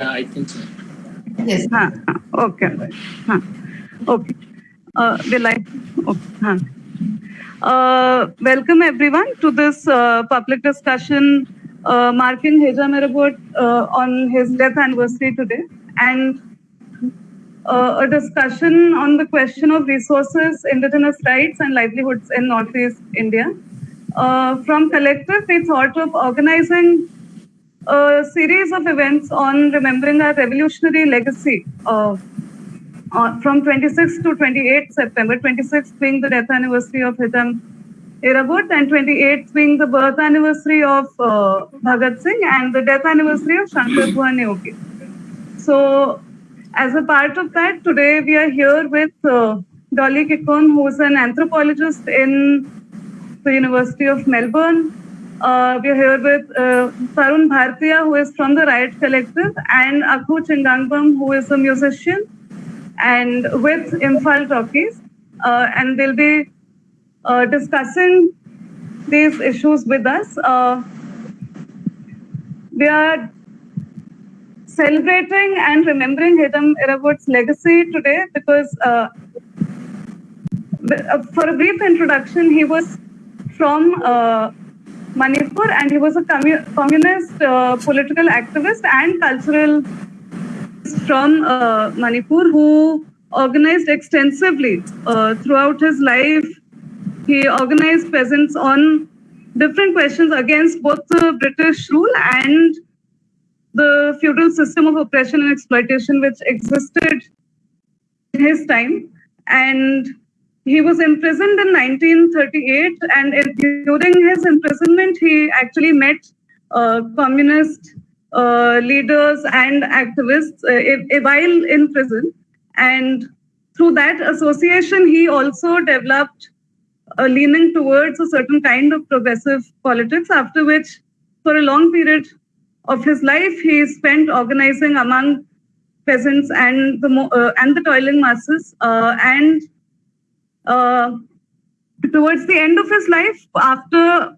I think so. Yes. Okay. Okay. Uh, will I? Okay. Uh, welcome everyone to this uh, public discussion uh, marking Hijam Irabot uh, on his death anniversary today and uh, a discussion on the question of resources, indigenous rights and livelihoods in Northeast India. Uh, from Collective, we thought of organizing a series of events on remembering our revolutionary legacy uh, from 26 to 28 September, 26 being the death anniversary of Hijam Irabot and 28 being the birth anniversary of uh, Bhagat Singh and the death anniversary of Shankar Guha Neogi. So as a part of that, today we are here with uh, Dolly Kikon, who is an anthropologist in the University of Melbourne. Uh, we are here with uh, Tarun Bhartiya, who is from the Raiot Collective, and Akhu Chingangbam, who is a musician, and with Imphal Talkies. Uh, and they'll be uh, discussing these issues with us. Uh, we are celebrating and remembering Hijam Irabot's legacy today because uh, uh, for a brief introduction, he was from Manipur and he was a commu communist uh, political activist and cultural from uh, Manipur who organized extensively uh, throughout his life. He organized peasants on different questions against both the British rule and the feudal system of oppression and exploitation which existed in his time. And he was imprisoned in 1938, and in, during his imprisonment, he actually met uh, communist uh, leaders and activists uh, while in prison. And through that association, he also developed a leaning towards a certain kind of progressive politics, after which, for a long period of his life, he spent organizing among peasants and the uh, and the toiling masses. Uh, and uh, towards the end of his life, after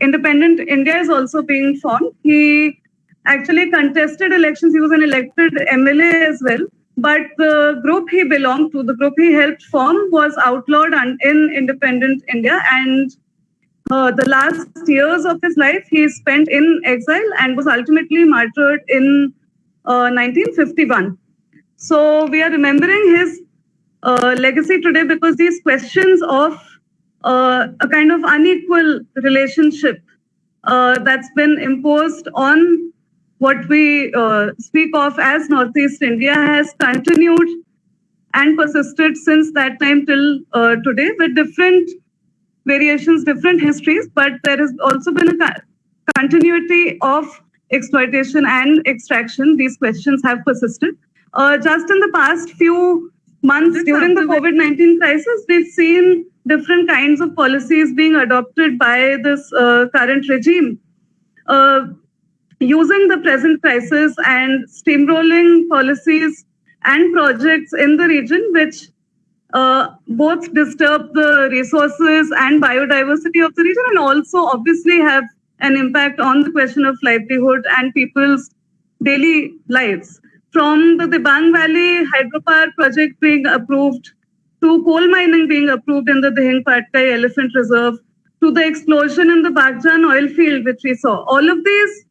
independent India is also being formed, he actually contested elections. He was an elected MLA as well. But the group he belonged to, the group he helped form, was outlawed in independent India. And uh, the last years of his life he spent in exile and was ultimately martyred in uh, 1951. So we are remembering his uh, legacy today because these questions of uh, a kind of unequal relationship uh, that's been imposed on what we uh, speak of as Northeast India has continued and persisted since that time till today with different variations, different histories, but there has also been a continuity of exploitation and extraction. These questions have persisted. Uh, just in the past few months during the COVID-19 crisis, we've seen different kinds of policies being adopted by this uh, current regime. Uh, using the present crisis and steamrolling policies and projects in the region, which uh, both disturb the resources and biodiversity of the region and also obviously have an impact on the question of livelihood and people's daily lives. From the Dibang Valley hydropower project being approved to coal mining being approved in the Dihing Patkai Elephant Reserve to the explosion in the Bagjan oil field, which we saw. All of these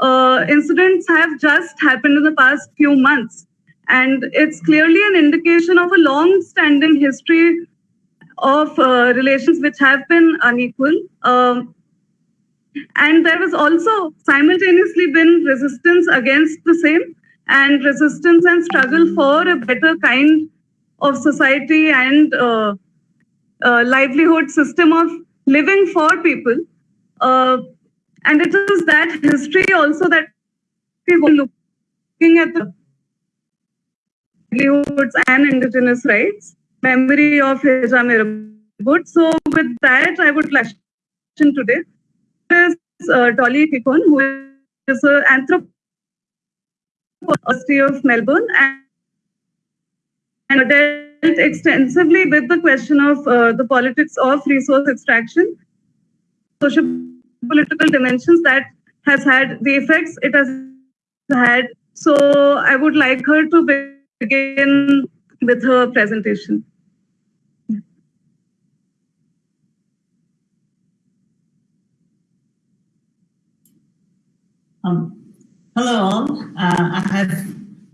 uh, incidents have just happened in the past few months. And it's clearly an indication of a long-standing history of uh, relations which have been unequal. Um, and there has also simultaneously been resistance against the same and resistance and struggle for a better kind of society and uh, uh, livelihood system of living for people. Uh, and it is that history also that were looking at the livelihoods and indigenous rights, memory of Hijam. So with that, I would like to today is uh, Dolly Kikon, who is an anthropologist University of Melbourne and, dealt extensively with the question of uh, the politics of resource extraction, social political dimensions that has had the effects it has had So I would like her to begin with her presentation. Um, hello all. Uh, I have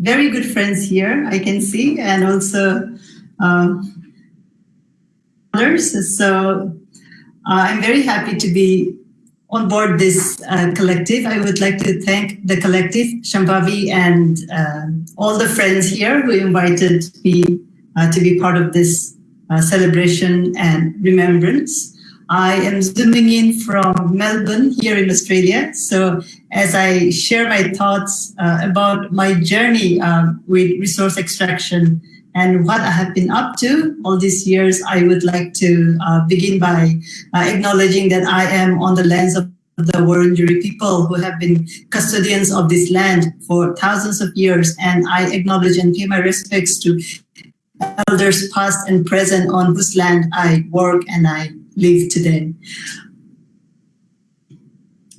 very good friends here, I can see, and also uh, others. So uh, I'm very happy to be on board this uh, collective. I would like to thank the collective, Shambhavi, and uh, all the friends here who invited me uh, to be part of this uh, celebration and remembrance. I am zooming in from Melbourne here in Australia. So as I share my thoughts uh, about my journey um, with resource extraction and what I have been up to all these years, I would like to uh, begin by uh, acknowledging that I am on the lands of the Wurundjeri people who have been custodians of this land for thousands of years. And I acknowledge and pay my respects to elders past and present on whose land I work and I live today.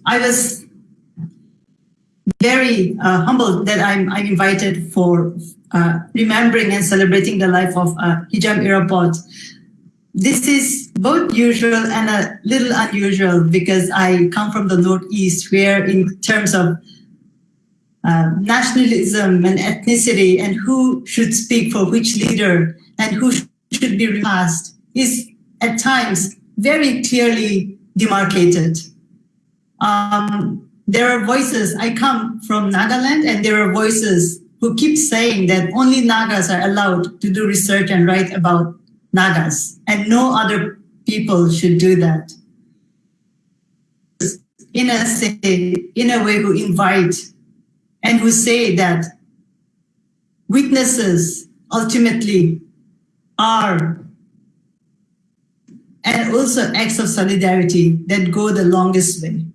I was very uh, humbled that I'm, I'm invited for uh, remembering and celebrating the life of uh, Hijam Irabot. This is both usual and a little unusual because I come from the Northeast where in terms of uh, nationalism and ethnicity and who should speak for which leader and who should be repassed is at times very clearly demarcated. Um, there are voices, I come from Nagaland and there are voices who keep saying that only Nagas are allowed to do research and write about Nagas, and no other people should do that. In a, in a way who invite and who say that weaknesses ultimately are and also acts of solidarity that go the longest way.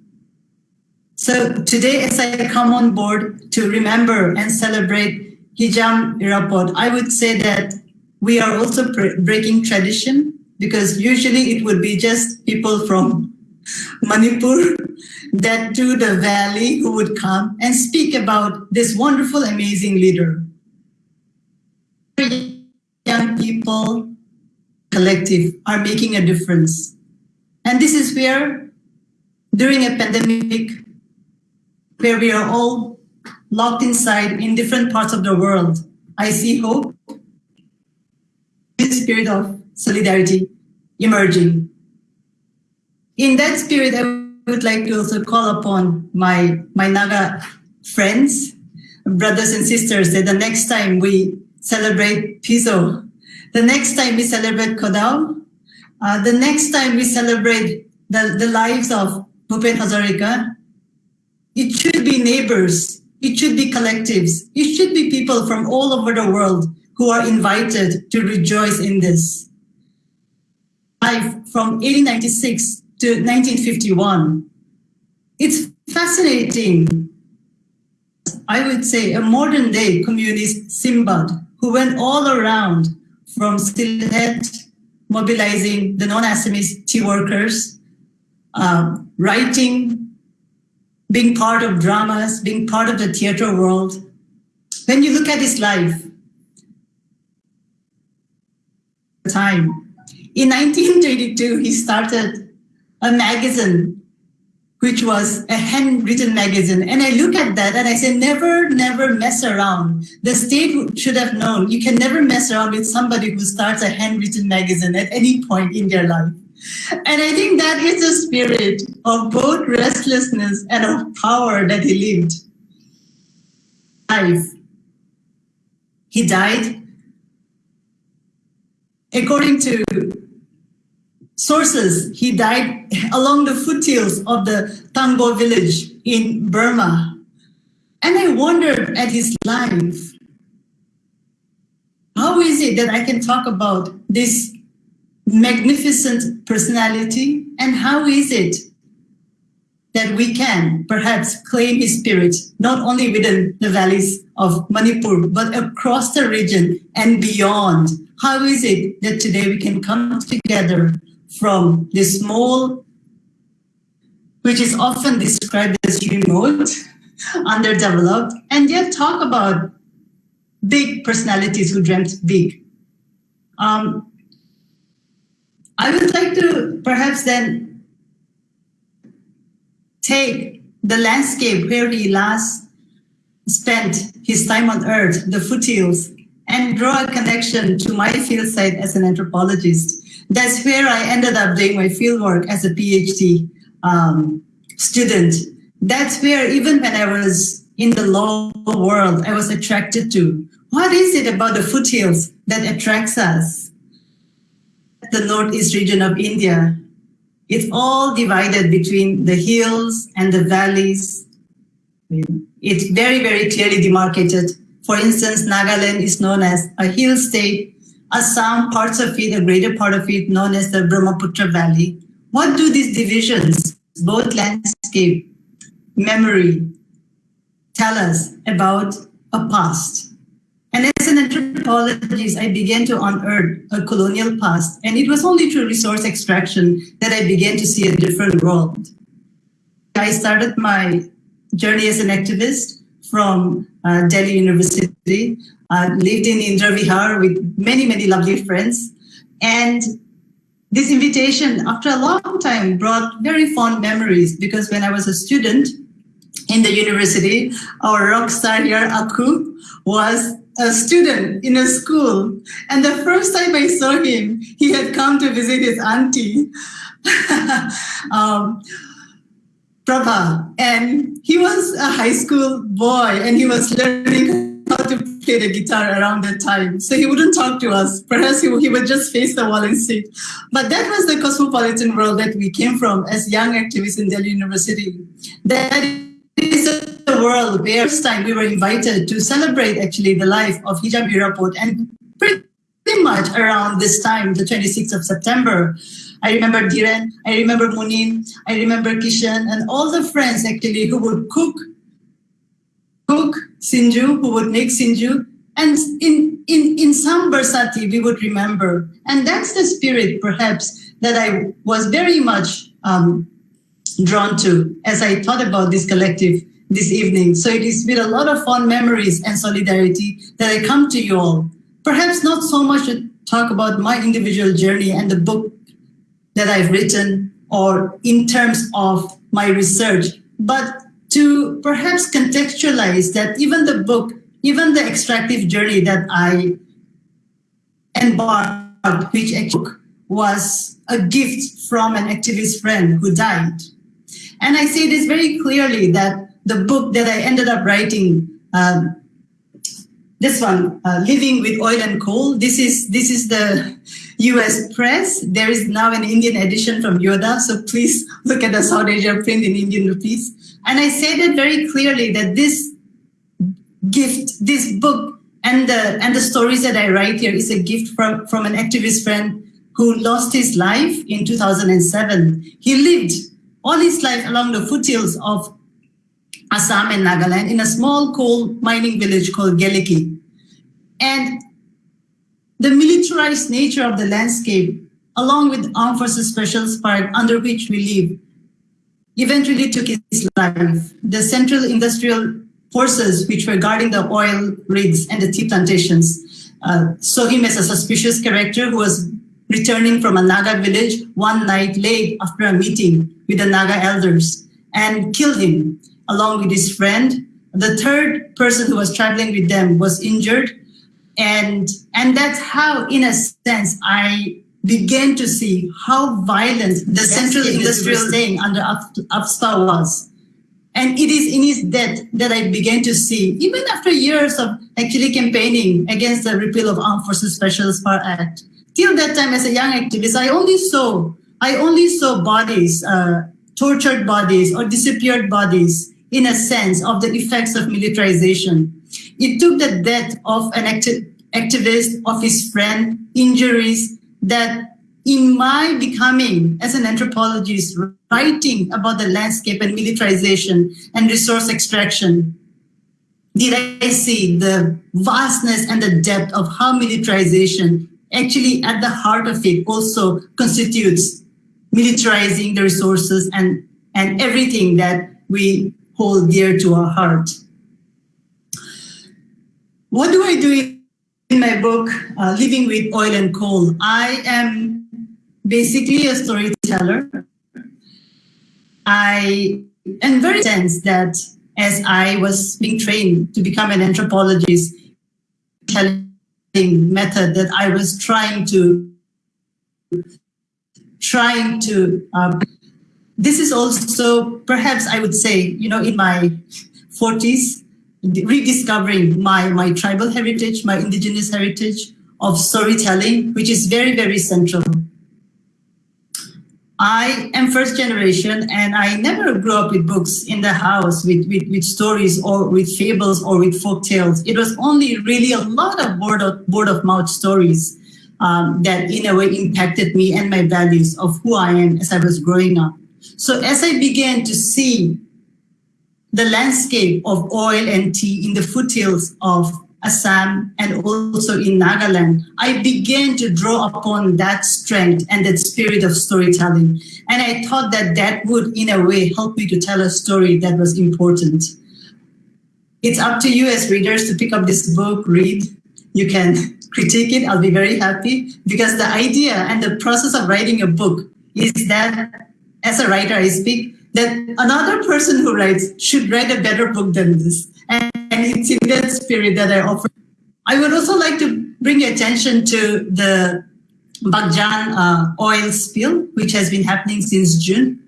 So today, as I come on board to remember and celebrate Hijam Irabot, I would say that we are also breaking tradition because usually it would be just people from Manipur that to the valley who would come and speak about this wonderful, amazing leader. Young people collective are making a difference. And this is where, during a pandemic, where we are all locked inside in different parts of the world. I see hope, this spirit of solidarity emerging. In that spirit, I would like to also call upon my, my Naga friends, brothers and sisters, that the next time we celebrate Piso, the next time we celebrate Kodao, uh, the next time we celebrate the, the lives of Bhupen Hazarika, it should be neighbors. It should be collectives. It should be people from all over the world who are invited to rejoice in this. Life from 1896 to 1951. It's fascinating. I would say a modern day communist Sinbad who went all around from Sylhet, mobilizing the non-Assamese tea workers, uh, writing being part of dramas, being part of the theater world. When you look at his life, time, in 1932, he started a magazine, which was a handwritten magazine. And I look at that and I say, never, never mess around. The state should have known you can never mess around with somebody who starts a handwritten magazine at any point in their life. And I think that is the spirit of both restlessness and of power that he lived. Life. He died. According to sources, he died along the foothills of the Tangbo village in Burma. And I wondered at his life, how is it that I can talk about this magnificent personality? And how is it that we can perhaps claim his spirit not only within the valleys of Manipur but across the region and beyond? How is it that today we can come together from this small which is often described as remote underdeveloped, and yet talk about big personalities who dreamt big. Um, I would like to perhaps then take the landscape where he last spent his time on earth, the foothills, and draw a connection to my field site as an anthropologist. That's where I ended up doing my fieldwork as a PhD um, student. That's where even when I was in the law world, I was attracted to. What is it about the foothills that attracts us? The northeast region of India, it's all divided between the hills and the valleys. It's very, very clearly demarcated. For instance, Nagaland is known as a hill state. Assam, parts of it, a greater part of it, known as the Brahmaputra Valley. What do these divisions, both landscape, memory, tell us about a past? And as an anthropologist, I began to unearth a colonial past, and it was only through resource extraction that I began to see a different world. I started my journey as an activist from uh, Delhi University, uh, lived in Indira Vihar with many, many lovely friends. And this invitation, after a long time, brought very fond memories because when I was a student in the university, our rock star here, Akhu, was a student in a school. And the first time I saw him, he had come to visit his auntie, um, Prabha. And he was a high school boy and he was learning how to play the guitar around that time. So he wouldn't talk to us. Perhaps he, he would just face the wall and sit. But that was the cosmopolitan world that we came from as young activists in Delhi University. That is the world where first time we were invited to celebrate actually the life of Hijam Irabot and pretty much around this time, the 26th of September. I remember Dhiren, I remember Munin, I remember Kishan, and all the friends actually who would cook, cook Singju, who would make Singju, and in, in, in some Barsati we would remember. And that's the spirit perhaps that I was very much um, drawn to as I thought about this collective this evening. So it is with a lot of fond memories and solidarity that I come to you all. Perhaps not so much to talk about my individual journey and the book that I've written or in terms of my research, but to perhaps contextualize that even the book, even the extractive journey that I embarked, which was a gift from an activist friend who died. And I say this very clearly that the book that I ended up writing, um, this one, uh, Living with Oil and Coal, this is, this is the US press. There is now an Indian edition from Yoda, so please look at the South Asia print in Indian rupees. And I say that very clearly that this gift, this book, and the, and the stories that I write here is a gift from, from an activist friend who lost his life in 2007. He lived all his life along the foothills of Assam and Nagaland in a small coal mining village called Geleki. And the militarized nature of the landscape, along with Armed Forces Special Park under which we live, eventually took his life. The Central Industrial Forces, which were guarding the oil rigs and the tea plantations, uh, saw him as a suspicious character who was returning from a Naga village one night late after a meeting with the Naga elders and killed him along with his friend. The third person who was traveling with them was injured. And, and that's how, in a sense, I began to see how violent the central industrial staying under AFSPA was. And it is in his death that I began to see, even after years of actually campaigning against the repeal of Armed Forces Special Power Act, till that time as a young activist, I only saw, I only saw bodies, uh, tortured bodies or disappeared bodies in a sense of the effects of militarization. It took the death of an acti activist, of his friend, injuries that in my becoming as an anthropologist, writing about the landscape and militarization and resource extraction, did I see the vastness and the depth of how militarization actually at the heart of it also constitutes militarizing the resources and, and everything that we hold dear to our heart. What do I do in my book, uh, Living with Oil and Coal? I am basically a storyteller. I am very sense that as I was being trained to become an anthropologist, telling method that I was trying to trying to um, this is also perhaps I would say you know in my 40s rediscovering my my tribal heritage my indigenous heritage of storytelling which is very very central I am first generation and I never grew up with books in the house with, with, with stories or with fables or with folk tales. It was only really a lot of word of, word of mouth stories um, that in a way impacted me and my values of who I am as I was growing up. So as I began to see the landscape of oil and tea in the foothills of Assam and also in Nagaland, I began to draw upon that strength and that spirit of storytelling. And I thought that that would, in a way, help me to tell a story that was important. It's up to you as readers to pick up this book, read. You can critique it, I'll be very happy because the idea and the process of writing a book is that as a writer, I speak that another person who writes should write a better book than this. And it's in that spirit that I offer. I would also like to bring attention to the Baghjan uh, oil spill, which has been happening since June.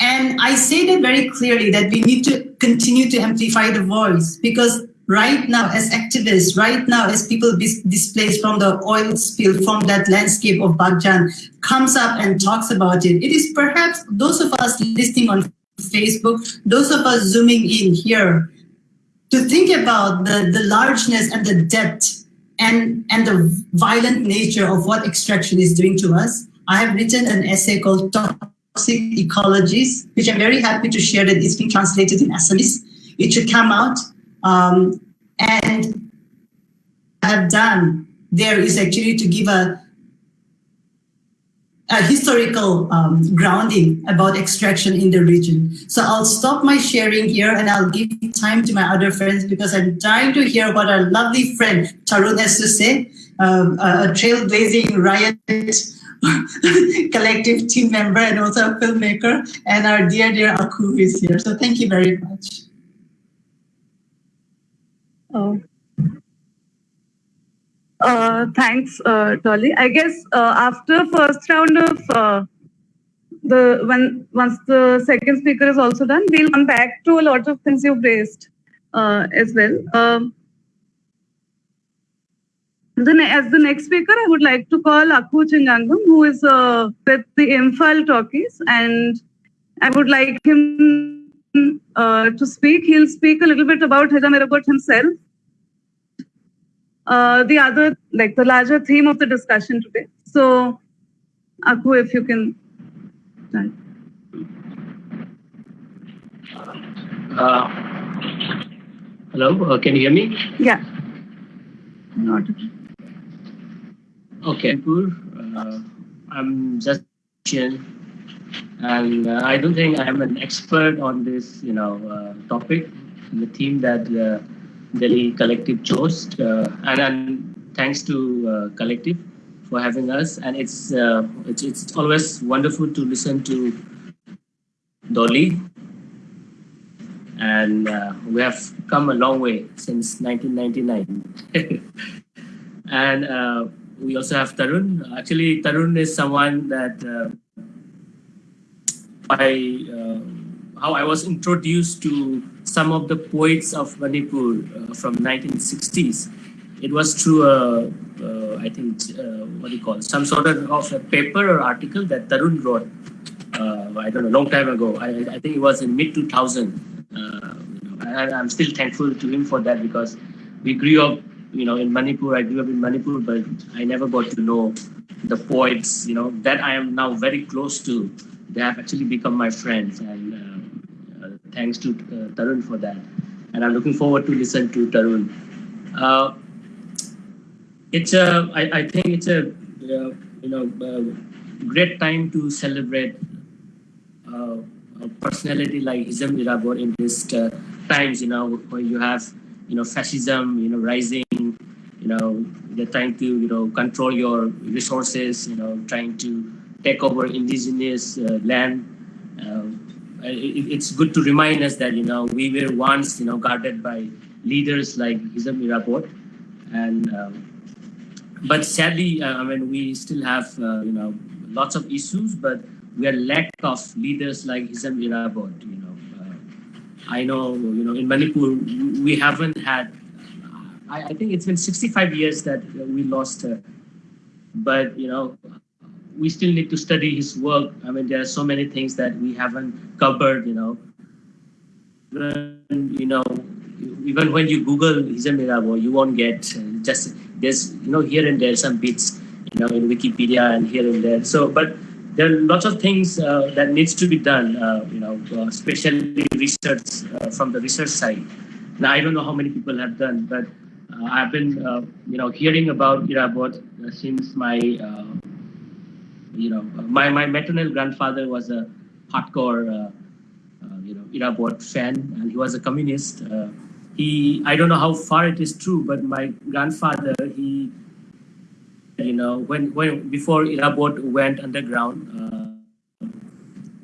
And I say that very clearly that we need to continue to amplify the voice because right now as activists, right now as people displaced from the oil spill from that landscape of Baghjan comes up and talks about it, it is perhaps those of us listening on Facebook, those of us zooming in here, to think about the, the largeness and the depth and, and the violent nature of what extraction is doing to us. I have written an essay called Toxic Ecologies, which I'm very happy to share that it's been translated in Assamese. It should come out. Um, and have done there is actually to give a a historical um, grounding about extraction in the region. So I'll stop my sharing here and I'll give time to my other friends because I'm trying to hear what our lovely friend Tarun has to say, um, a, a trailblazing Raiot collective team member and also a filmmaker and our dear, dear Akhu is here. So thank you very much. Oh. Uh, thanks, uh, Dolly. I guess uh, after first round of uh, the when once the second speaker is also done, we'll come back to a lot of things you've raised uh, as well. Um, then as the next speaker, I would like to call Akhu Chingangbam, who is uh, with the Imphal Talkies, and I would like him to speak. He'll speak a little bit about Heja himself uh, the other, like the larger theme of the discussion today. So, Akhu, if you can. Uh, hello, uh, can you hear me? Yeah. Not. Okay, uh, I'm just and uh, I don't think I'm an expert on this, you know, uh, topic, the theme that uh, Delhi Collective chose. Uh, and, and, thanks to uh, Collective for having us. And it's, uh, it's, it's always wonderful to listen to Dolly. And we have come a long way since 1999. and we also have Tarun. Actually, Tarun is someone that uh, I, uh, how I was introduced to some of the poets of Manipur uh, from 1960s. It was through a, uh, I think, uh, what do you call it? some sort of, of a paper or article that Tarun wrote. Uh, I don't know, long time ago. I, I think it was in mid 2000. Uh, and I'm still thankful to him for that because we grew up, you know, in Manipur. I grew up in Manipur, but I never got to know the poets, you know, that I am now very close to. They have actually become my friends, and uh, thanks to uh, Tarun for that. And I'm looking forward to listen to Tarun. Uh, it's a, I, I think it's a, uh, you know, great time to celebrate a personality like Hijam Irabot in these uh, times, you know, where you have, you know, fascism, you know, rising, you know, they're trying to, you know, control your resources, you know, trying to take over indigenous uh, land. Uh, it's good to remind us that, you know, we were once, you know, guarded by leaders like Hijam Irabot. And, um, but sadly, uh, I mean, we still have, uh, you know, lots of issues, but we are lack of leaders like Hijam Irabot, you know. Uh, I know, you know, in Manipur, we haven't had, I, I think it's been 65 years that we lost her. But, you know, we still need to study his work. I mean, there are so many things that we haven't covered, you know. Even, you know, even when you Google Hijam you won't get uh, just, there's, you know, here and there some bits, you know, in Wikipedia and here and there. So, but there are lots of things uh, that needs to be done, uh, you know, uh, especially research uh, from the research side. Now, I don't know how many people have done, but I've been, you know, hearing about Irabot since my, you know, my, my maternal grandfather was a hardcore, you know, Irabot fan, and he was a communist. he, I don't know how far it is true, but my grandfather, he you know, when, when before Irabot went underground uh,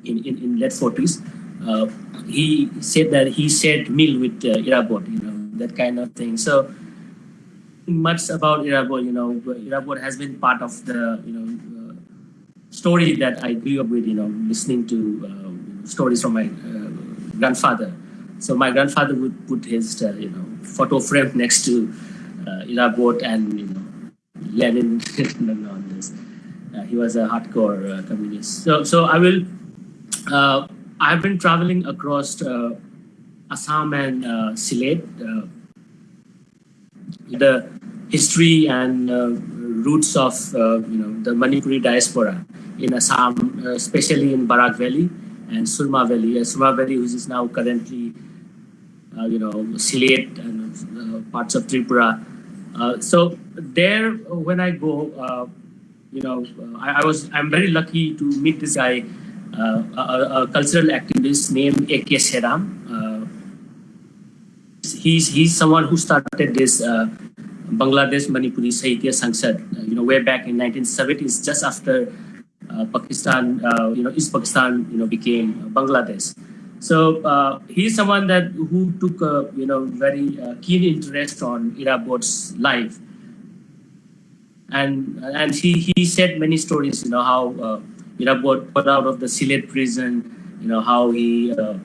in, in, in late 40s, uh, he said that he shared meal with uh, Irabot, you know, that kind of thing. So much about Irabot, you know, Irabot has been part of the, you know, uh, story that I grew up with, you know, listening to uh, stories from my uh, grandfather. So my grandfather would put his, uh, you know, photo frame next to uh, Irabot and, you know, Lenin on this. Uh, he was a hardcore uh, communist. So, so I will. Uh, I've been traveling across Assam and Sylhet. The history and roots of you know the Manipuri diaspora in Assam, especially in Barak Valley and Surma Valley. Surma Valley, which is now currently you know Sylhet and parts of Tripura. Uh, so there, when I go, uh, you know, I, I, was I'm very lucky to meet this guy, uh, a, a, cultural activist named A.K. Seram. he's he's someone who started this Bangladesh Manipuri Sahitya Sangsad, you know, way back in 1970s, just after uh, Pakistan, uh, you know, East Pakistan, you know, became Bangladesh. So uh, he's someone that who took a you know very uh, keen interest on Irabot's life, and and he he said many stories. You know how uh, Irabot got out of the Sylhet prison. You know how he uh,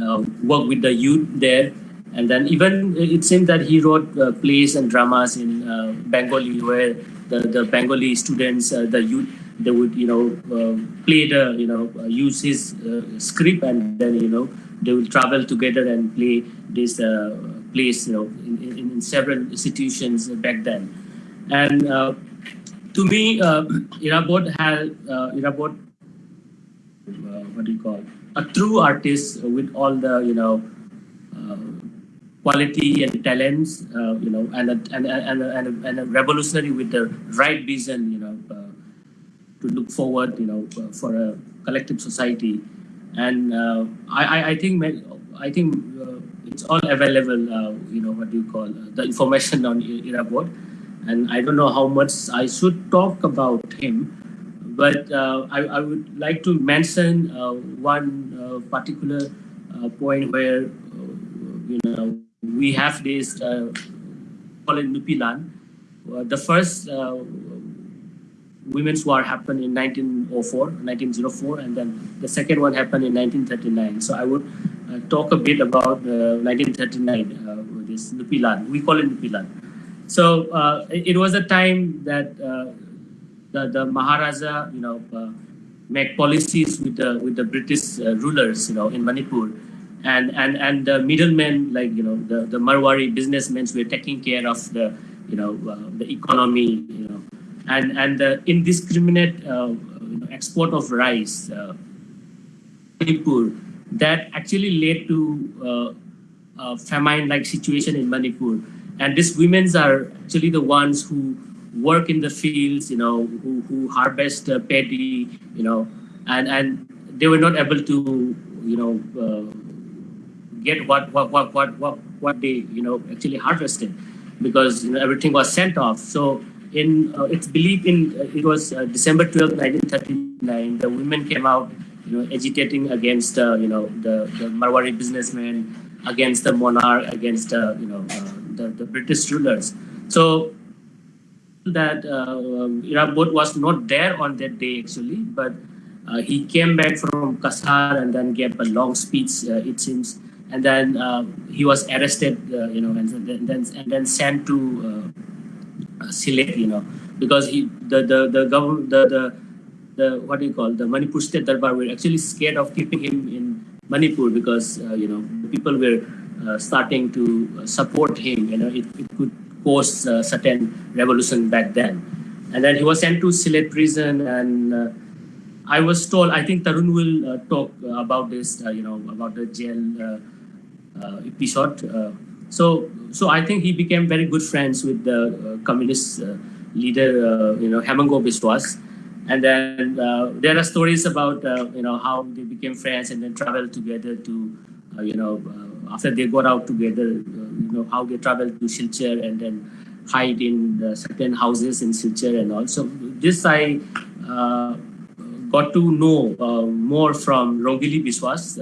uh, worked with the youth there, and then even it seemed that he wrote uh, plays and dramas in uh, Bengali where the the Bengali students, the youth they would you know uh, play the you know uh, use his uh, script and then you know they will travel together and play this place you know in, in, in, several institutions back then. And to me uh, Irabot had uh, Irabot uh, what do you call a true artist with all the you know quality and talents, uh, you know, and a, and, and, and, and a revolutionary with the right vision, you know, uh, to look forward, you know, for a collective society. And uh, I, I think I think uh, it's all available. Uh, you know, what do you call the information on Irabot, and I don't know how much I should talk about him, but I, I would like to mention one particular point where you know we have this uh, called Nupilan. Uh, the first uh, women's war happened in 1904, 1904, and then the second one happened in 1939. So I would uh, talk a bit about uh, 1939, uh, this Nupilan. We call it Nupilan. So uh, it, was a time that uh, the, the Maharaja, you know, uh, make policies with the with the British rulers, you know, in Manipur. And, and, and the middlemen, like, you know, the, the Marwari businessmen were taking care of the, you know, the economy, you know, and and the indiscriminate uh, export of rice, uh, Manipur, that actually led to uh, famine-like situation in Manipur. And these women are actually the ones who work in the fields, you know, who, who harvest uh, paddy, you know, and and they were not able to, you know, uh, get what, what, what, what, what, what they, you know, actually harvested because, you know, everything was sent off. So in, uh, it's believed in, it was December 12, 1939, the women came out, you know, agitating against, you know, the, the Marwari businessmen, against the monarch, against, you know, the, the British rulers. So that uh, Irabot was not there on that day actually, but uh, he came back from Cachar and then gave a long speech, uh, it seems, and then uh, he was arrested, uh, you know, and then and then sent to uh, Sylhet, you know, because he the the the government the, the the what do you call the Manipur State Darbar were actually scared of keeping him in Manipur because uh, you know the people were uh, starting to uh, support him. You know, it, it could cause uh, certain revolution back then. And then he was sent to Sylhet prison and uh, I was told, I think Tarun will uh, talk about this, you know, about the jail episode. So, so I think he became very good friends with the uh, communist uh, leader, uh, you know, Hemango Biswas. And then uh, there are stories about uh, you know how they became friends and then traveled together to uh, you know after they got out together, you know how they traveled to Silchar and then hide in certain houses in Silchar and all. So this I got to know more from Rongili Biswas.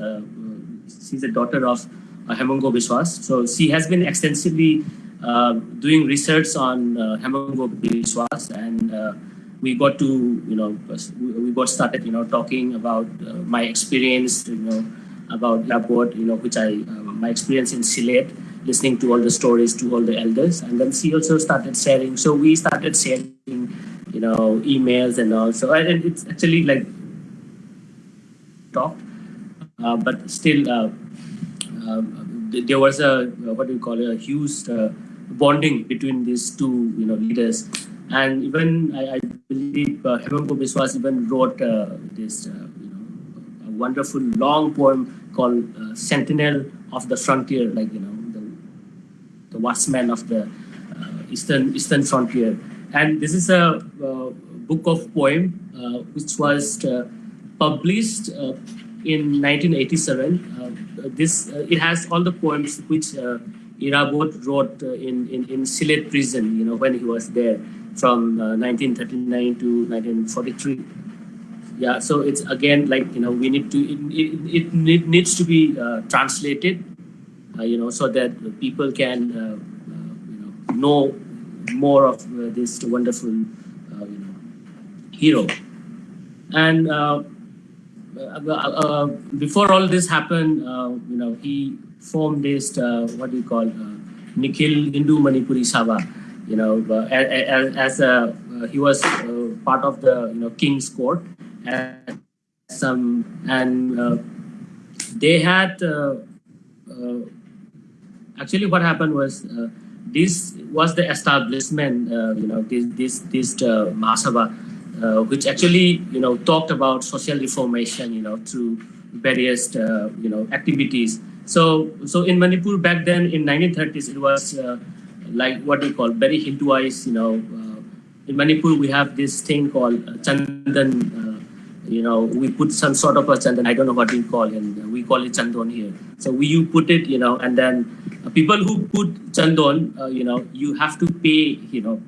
she's the daughter of Hemango Biswas. So she has been extensively doing research on Hemango Biswas and we got to you know we got started you know talking about uh, my experience you know about Labot you know which I uh, my experience in Sylhet listening to all the stories to all the elders and then she also started sharing so we started sharing you know emails and also and it's actually like talked, uh, but still uh, uh, there was a what do you call it a huge bonding between these two you know leaders and even I, I believe uh, Hemango Biswas even wrote uh, this, uh, you know, wonderful long poem called uh, Sentinel of the Frontier, like, you know, the, the watchman of the uh, eastern, eastern frontier. And this is a uh, book of poem which was published in 1987. this It has all the poems which Irabot wrote in, in, in Sylhet prison, you know, when he was there from uh, 1939 to 1943 yeah so it's again like you know we need to it, it, it needs to be uh, translated uh, you know so that people can uh, uh, you know know more of uh, this wonderful you know hero and Uh, uh, uh, before all this happened you know he formed this what do you call Nikhil Hindu Manipuri Sabha you know, as, as uh, he was uh, part of the you know king's court, and some and uh, they had actually what happened was this was the establishment, you know, this this this uh, Mahasabha, uh, which actually you know talked about social reformation, you know, through various uh, you know activities. So so in Manipur back then in 1930s it was like what we call very Hinduized, you know. Uh, in Manipur, we have this thing called uh, Chandan. Uh, you know, we put some sort of a Chandan. I don't know what we call it. We call it Chandon here. So we you put it, you know, and then people who put Chandon, you know, you have to pay, you know,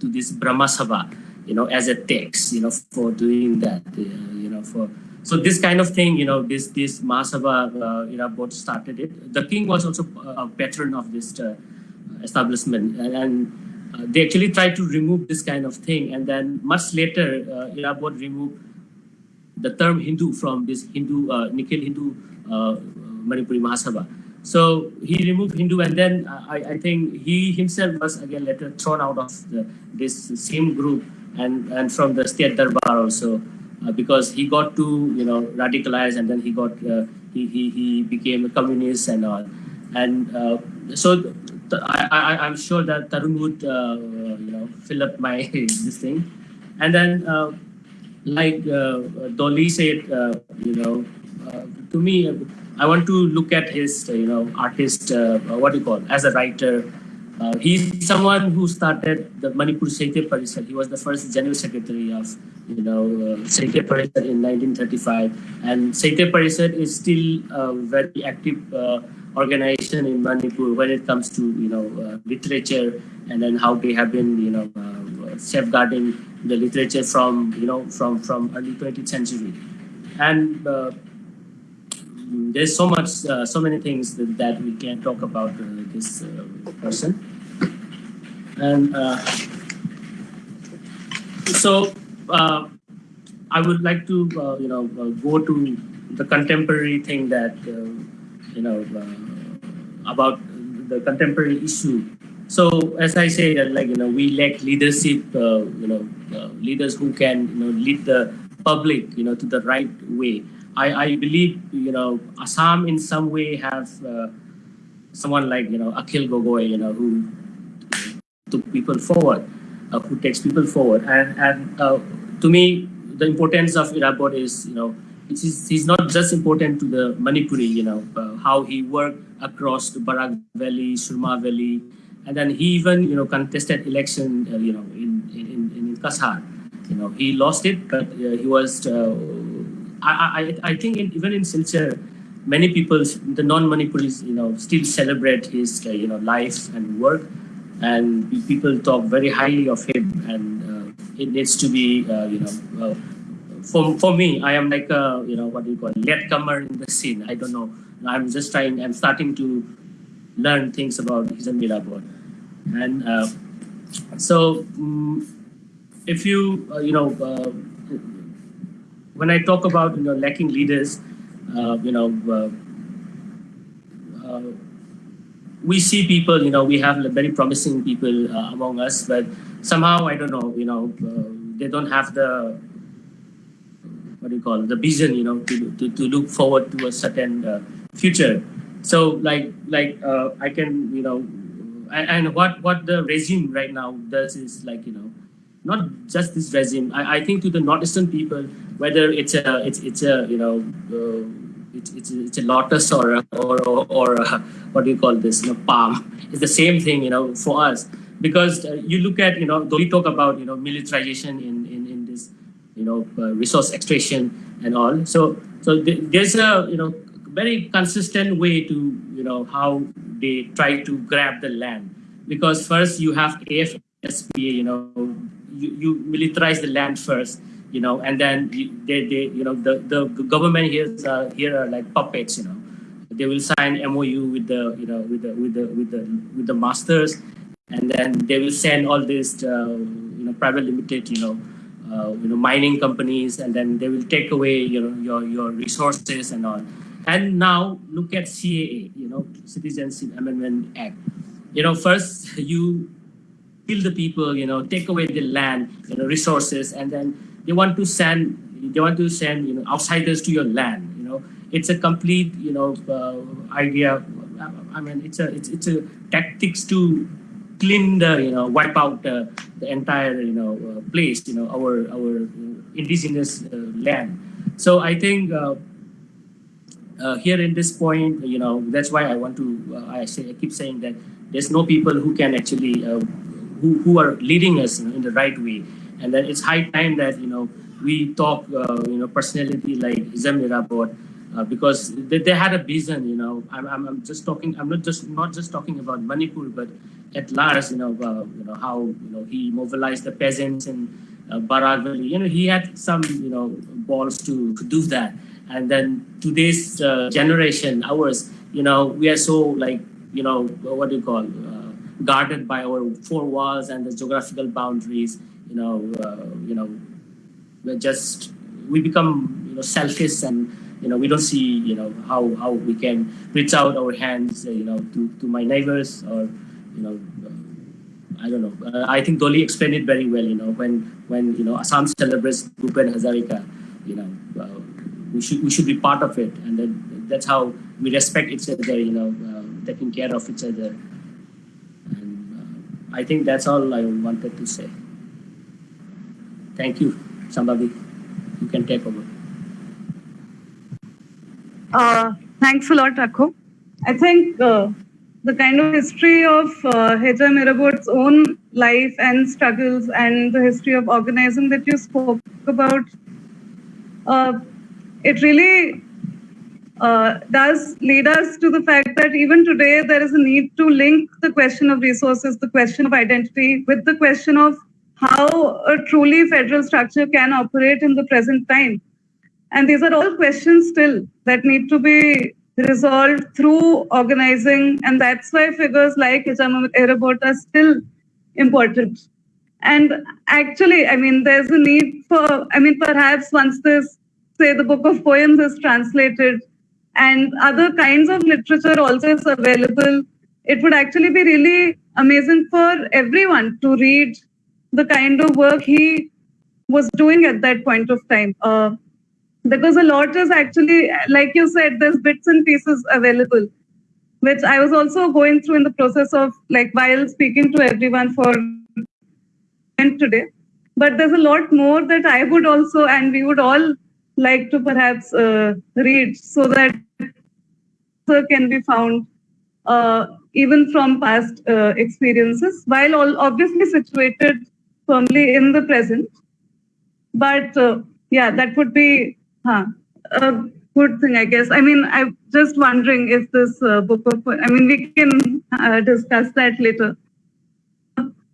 to this Brahma Sabha, you know, as a tax, you know, for doing that, you know, for so this kind of thing, you know, this this Mahasabha, uh, you know, both started it. The king was also a patron of this uh, establishment. And, and uh, they actually tried to remove this kind of thing. And then much later, uh, Irabot removed the term Hindu from this Hindu, uh, Nikhil Hindu uh, Manipuri Mahasabha. So he removed Hindu, and then uh, I, I, think he himself was again later thrown out of the, this same group and, and from the state darbar also, uh, because he got too you know radicalized, and then he got uh, he, he he became a communist and all, and uh, so I, I, am sure that Tarun would, uh, you know, fill up my this thing. And then, uh, like uh, Dolly said, you know, to me, I want to look at his, you know, artist, what do you call, as a writer, uh, he's someone who started the Manipur Sahitya Parishad. He was the first general secretary of, you know, uh, Sahitya Parishad in 1935. And Sahitya Parishad is still a very active uh, organization in Manipur when it comes to, you know, uh, literature and then how they have been, you know, uh, safeguarding the literature from, you know, from, from early 20th century. And uh, there's so much, uh, so many things that, that we can talk about this person. And uh, so uh, I would like to, uh, you know, uh, go to the contemporary thing that, uh, you know, uh, about the contemporary issue. So as I say, like you know, we lack leadership, you know, leaders who can, you know, lead the public, you know, to the right way. I, I believe, you know, Assam in some way have someone like, you know, Akhil Gogoi, you know, who took people forward, uh, who takes people forward. And, and uh, to me, the importance of Irabot is, you know, he's not just important to the Manipuri, you know, uh, how he worked across the Barak Valley, Surma Valley, and then he even, you know, contested election, uh, you know, in, in, in Cachar. You know, he lost it, but uh, he was, uh, I, I, I think in, even in Silchar, many people, the non-Manipuris, you know, still celebrate his, you know, life and work and people talk very highly of him. And uh, it needs to be uh, you know uh, for, for me i am like a you know what do you call latecomer in the scene. I don't know. I'm just trying i'm starting to learn things about Hijam Irabot. and uh, so um, if you uh, you know uh, when i talk about you know lacking leaders you know we see people, you know, we have very promising people uh, among us, but somehow, I don't know, you know, uh, they don't have the, what do you call it, the vision, you know, to, to, to look forward to a certain uh, future. So like, like uh, I can, you know, and, and what, what the regime right now does is like, you know, not just this regime. I, I think to the northeastern people, whether it's a, it's, it's a, you know, uh, it's, it's, it's a lotus or or or, or what do you call this you know palm. It's the same thing you know for us. Because uh, you look at you know though we talk about you know militarization in in, in this you know uh, resource extraction and all. So so th- there's a you know very consistent way to you know how they try to grab the land. Because first you have AFSPA you know you, you militarize the land first you know, and then they, they you know, the, the government here, uh, here are like puppets, you know. They will sign MOU with the, you know, with the, with the, with the, with the masters, and then they will send all these, uh, you know, private limited, you know, uh, you know, mining companies, and then they will take away, you know, your, your resources and all. And now look at CAA, you know, Citizenship Amendment Act. You know, first you kill the people, you know, take away the land, you know, resources, and then they want to send they want to send you know outsiders to your land. You know, it's a complete you know uh, idea. I mean, it's a it's it's a tactics to clean the you know wipe out uh, the entire you know uh, place. You know, our our indigenous uh, land. So I think. Uh, uh, here in this point, you know, that's why I want to. Uh, I say I keep saying that there's no people who can actually who who are leading us in the right way, and then it's high time that you know we talk, uh, you know, personality like Hijam Irabot, uh, because they, they had a vision. You know, I'm, I'm, I'm just talking. I'm not just not just talking about Manipur, but at large. You know, uh, you know how you know he mobilized the peasants in uh, Valley. You know, he had some you know balls to, to do that. And then today's uh, generation, ours, you know, we are so like, you know, what do you call, uh, guarded by our four walls and the geographical boundaries. You know, uh, you know, we're just we become you know selfish and you know we don't see you know how how we can reach out our hands uh, you know to to my neighbors or you know. Uh, I don't know. Uh, I think Dolly explained it very well. You know, when when you know Assam celebrates Bhupen Hazarika, you know, uh, we should we should be part of it, and then that's how we respect each other. You know, uh, taking care of each other, and uh, I think that's all I wanted to say. Thank you, somebody. You can take over. Uh, thanks a lot, Rakho. I think uh, the kind of history of uh, Irabot's own life and struggles and the history of organizing that you spoke about, uh, it really uh, does lead us to the fact that even today there is a need to link the question of resources, the question of identity, with the question of how a truly federal structure can operate in the present time. And these are all questions still that need to be resolved through organizing. And that's why figures like Hijam Irabot are still important. And actually, I mean, there's a need for, I mean, perhaps once this, say, the book of poems is translated and other kinds of literature also is available, it would actually be really amazing for everyone to read the kind of work he was doing at that point of time. Uh, because a lot is actually, like you said, there's bits and pieces available, which I was also going through in the process of like while speaking to everyone for today. But there's a lot more that I would also, and we would all like to perhaps uh, read so that can be found uh, even from past uh, experiences, while all obviously situated firmly in the present. But uh, yeah, that would be huh, a good thing, I guess. I mean, I'm just wondering if this uh, book of, I mean, we can uh, discuss that later.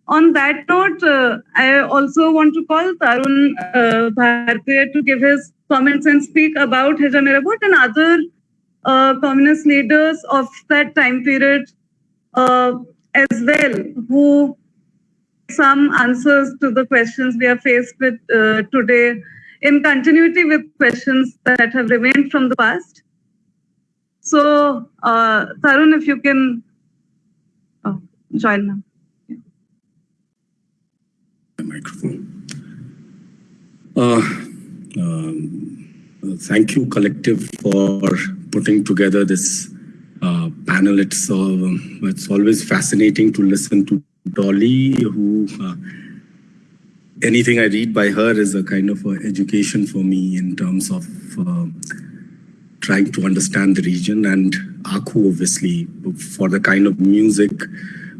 On that note, uh, I also want to call Tarun uh, Bhartiya to give his comments and speak about Hijam Irabot and other uh, communist leaders of that time period uh, as well, who some answers to the questions we are faced with uh, today in continuity with questions that have remained from the past. So, uh, Tarun, if you can oh, join now. Microphone. Uh, um, thank you, collective, for putting together this uh, panel. It's uh, it's always fascinating to listen to Dolly, who uh, anything I read by her is a kind of a education for me in terms of uh, trying to understand the region and Akhu obviously for the kind of music,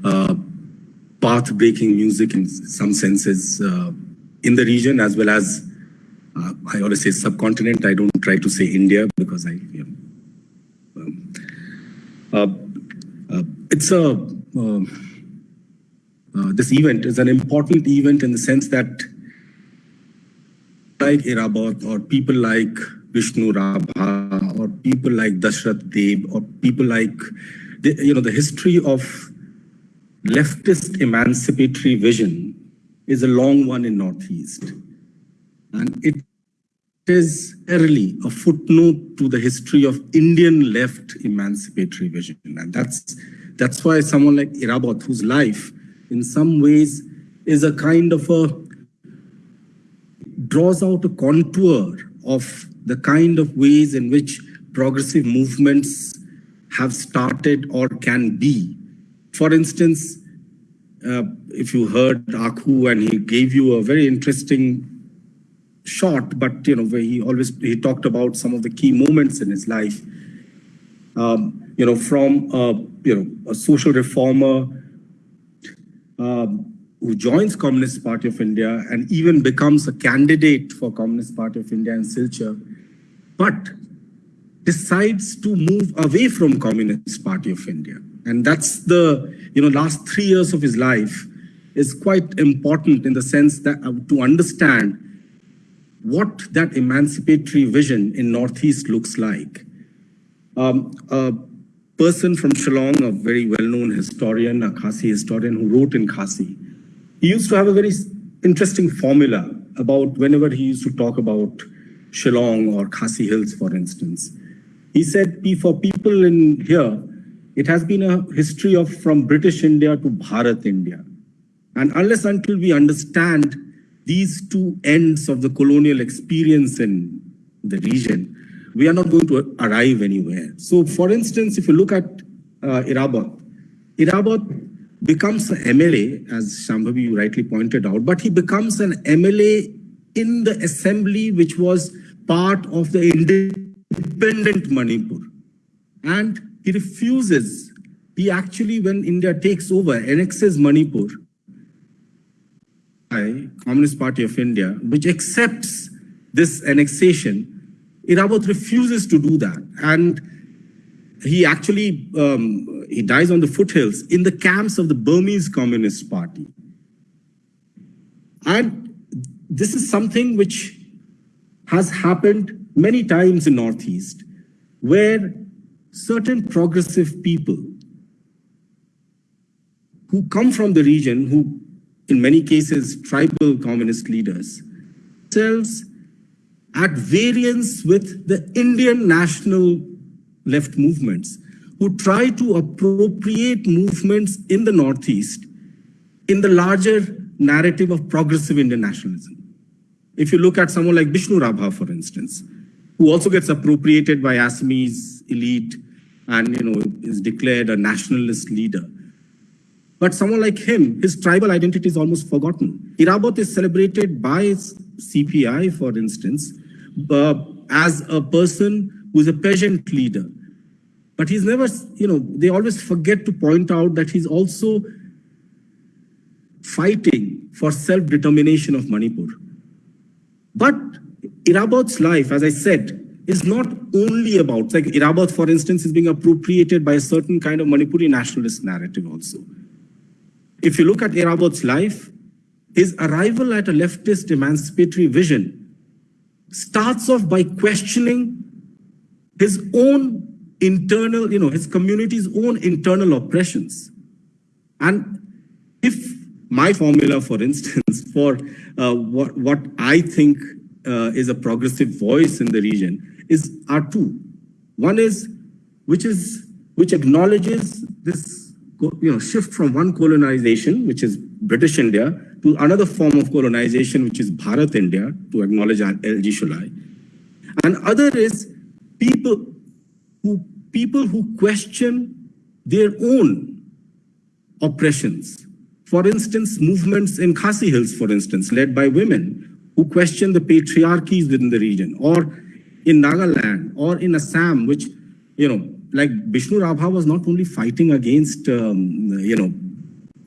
uh, path-breaking music in some senses uh, in the region as well as uh, I always say subcontinent. I don't try to say India because I, um, uh, it's a um, uh, this event is an important event in the sense that like Irabot or people like Bishnu Rabha or people like Dashrath Deb or people like, the, you know, the history of leftist emancipatory vision is a long one in Northeast. And it is early a footnote to the history of Indian left emancipatory vision. And that's, that's why someone like Irabot, whose life in some ways is a kind of a draws out a contour of the kind of ways in which progressive movements have started or can be. For instance, uh, if you heard Akhu and he gave you a very interesting shot, but you know, where he always he talked about some of the key moments in his life. Um, you know, from you know a social reformer um, who joins Communist Party of India and even becomes a candidate for Communist Party of India in Silchar, but decides to move away from Communist Party of India. And that's the, you know, last three years of his life is quite important in the sense that uh, to understand what that emancipatory vision in Northeast looks like. Um, uh, person from Shillong, a very well-known historian, a Khasi historian who wrote in Khasi. He used to have a very interesting formula about whenever he used to talk about Shillong or Khasi Hills, for instance. He said, for people in here, it has been a history of from British India to Bharat India. And unless until we understand these two ends of the colonial experience in the region, we are not going to arrive anywhere. So for instance, if you look at uh, Irabot, Irabot becomes an MLA, as Shambhavi rightly pointed out, but he becomes an MLA in the assembly, which was part of the independent Manipur. And he refuses he actually, when India takes over, annexes Manipur, by Communist Party of India, which accepts this annexation, Irabot refuses to do that. And he actually, um, he dies on the foothills in the camps of the Burmese Communist Party. And this is something which has happened many times in Northeast, where certain progressive people who come from the region, who in many cases tribal communist leaders, themselves at variance with the Indian national left movements who try to appropriate movements in the Northeast in the larger narrative of progressive Indian nationalism. If you look at someone like Bishnu Rabha, for instance, who also gets appropriated by Assamese elite and you know is declared a nationalist leader. But someone like him, his tribal identity is almost forgotten. Irabot is celebrated by CPI, for instance, uh, as a person who is a peasant leader. But he's never, you know, they always forget to point out that he's also fighting for self-determination of Manipur. But Irabot's life, as I said, is not only about, like Irabot, for instance, is being appropriated by a certain kind of Manipuri nationalist narrative also. If you look at Irabot's life, his arrival at a leftist emancipatory vision starts off by questioning his own internal, you know, his community's own internal oppressions. And if my formula, for instance, for uh, what, what I think uh, is a progressive voice in the region is are two. One is, which is, which acknowledges this you know, shift from one colonization, which is British India, to another form of colonization, which is Bharat India, to acknowledge L.G. Sholai. And other is people who, people who question their own oppressions. For instance, movements in Khasi Hills, for instance, led by women who question the patriarchies within the region, or in Nagaland, or in Assam, which, you know, like Bishnu Rabha was not only fighting against, um, you know,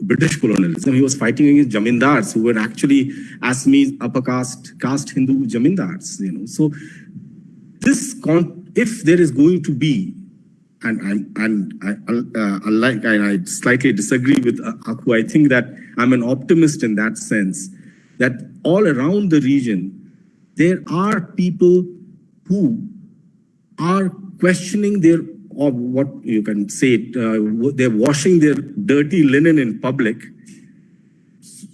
British colonialism, he was fighting against jamindars who were actually Assamese upper caste, caste Hindu jamindars, you know. So this, if there is going to be, and I'm, I'm I, uh, unlike, and I slightly disagree with Akhu, I think that I'm an optimist in that sense, that all around the region, there are people who are questioning their or what you can say, uh, they're washing their dirty linen in public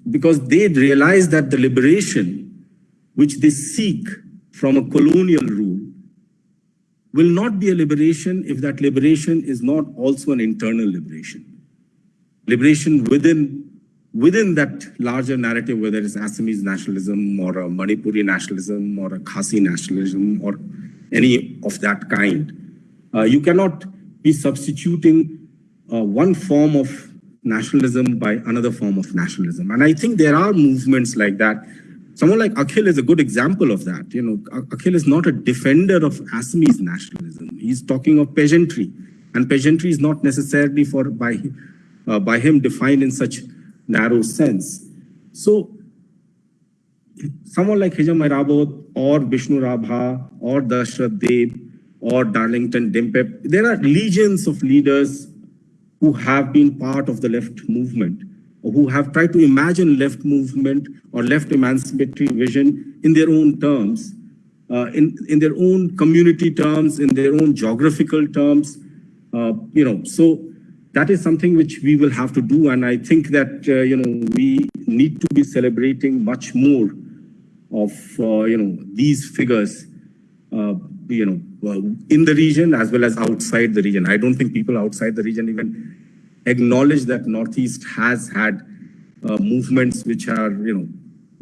because they realize that the liberation which they seek from a colonial rule will not be a liberation if that liberation is not also an internal liberation. Liberation within within that larger narrative, whether it's Assamese nationalism or a Manipuri nationalism or a Khasi nationalism or any of that kind. Uh, you cannot be substituting uh, one form of nationalism by another form of nationalism. And I think there are movements like that. Someone like Akhil is a good example of that. You know, Akhil is not a defender of Assamese nationalism. He's talking of peasantry. And peasantry is not necessarily for by, uh, by him defined in such narrow sense. So someone like Hijam or Bishnu Rabha or Dashrath Deb or Darlington Dimpe. There are legions of leaders who have been part of the left movement, or who have tried to imagine left movement or left emancipatory vision in their own terms, uh, in, in their own community terms, in their own geographical terms. Uh, you know, so that is something which we will have to do. And I think that, uh, you know, we need to be celebrating much more of, uh, you know, these figures, uh, you know, in the region as well as outside the region. I don't think people outside the region even acknowledge that Northeast has had uh, movements which are, you know,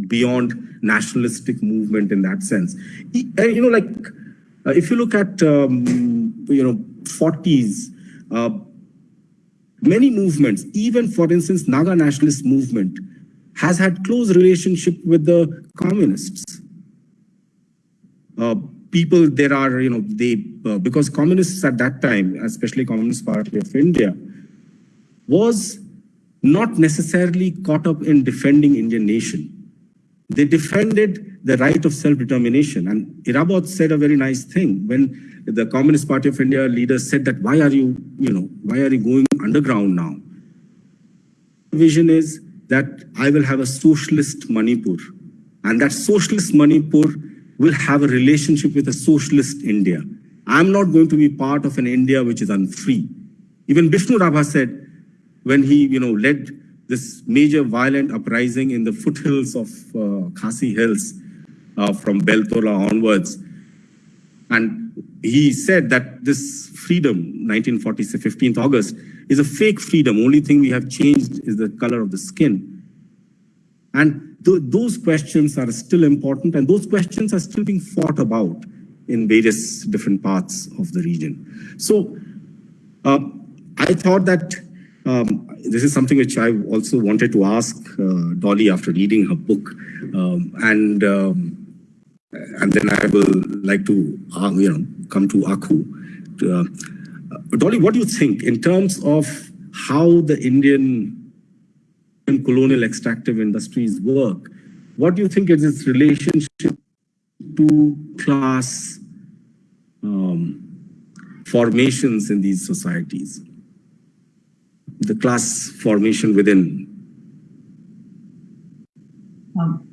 beyond nationalistic movement in that sense. You know, like uh, if you look at, um, you know, 40s, uh, many movements, even for instance, Naga nationalist movement has had close relationship with the communists. Uh, people there are, you know, they, uh, because communists at that time, especially Communist Party of India, was not necessarily caught up in defending Indian nation. They defended the right of self-determination. And Irabot said a very nice thing when the Communist Party of India leaders said that, why are you, you know, why are you going underground now? Vision is that I will have a socialist Manipur. And that socialist Manipur will have a relationship with a socialist India. I'm not going to be part of an India which is unfree. Even Bishnu Rabha said, when he you know, led this major violent uprising in the foothills of uh, Khasi Hills uh, from Beltola onwards, and he said that this freedom, 1946, 15th August, is a fake freedom. Only thing we have changed is the color of the skin. And th those questions are still important, and those questions are still being fought about in various different parts of the region. So uh, I thought that um, this is something which I also wanted to ask uh, Dolly after reading her book. Um, and um, and then I will like to uh, you know come to Akhu. To, uh, Dolly, what do you think in terms of how the Indian colonial extractive industries work? What do you think is its relationship to class um, formations in these societies? the class formation within. Um,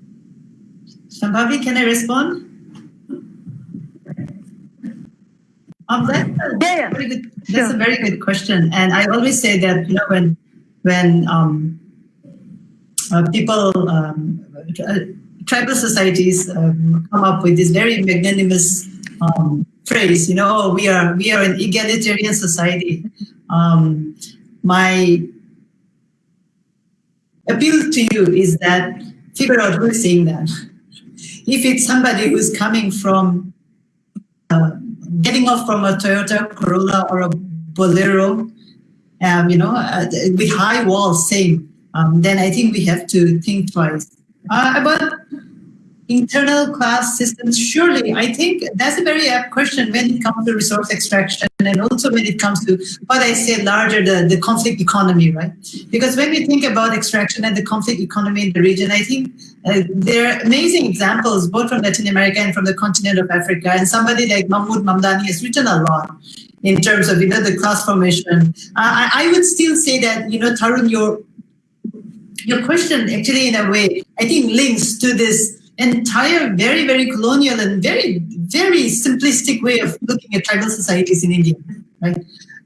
Shambhavi, can I respond? Um, that's, a, Yeah, yeah. very good, that's a very good question. And I always say that, you know, when, when um, people, um, uh, tribal societies um, come up with this very magnanimous um, phrase, you know, oh, we are, we are an egalitarian society. Um, my appeal to you is that figure out who is saying that. If it's somebody who's coming from uh, getting off from a Toyota Corolla or a Bolero, um, you know, uh, with high walls saying, um, then I think we have to think twice. Uh, about internal class systems, surely, I think that's a very apt question when it comes to resource extraction and also when it comes to what I say larger, the, the conflict economy, right? Because when we think about extraction and the conflict economy in the region, I think uh, there are amazing examples both from Latin America and from the continent of Africa. And somebody like Mahmood Mamdani has written a lot in terms of you know the class formation. Uh, I, I would still say that you know Tarun, your your question actually in a way I think links to this entire very, very colonial and very, very simplistic way of looking at tribal societies in India, right?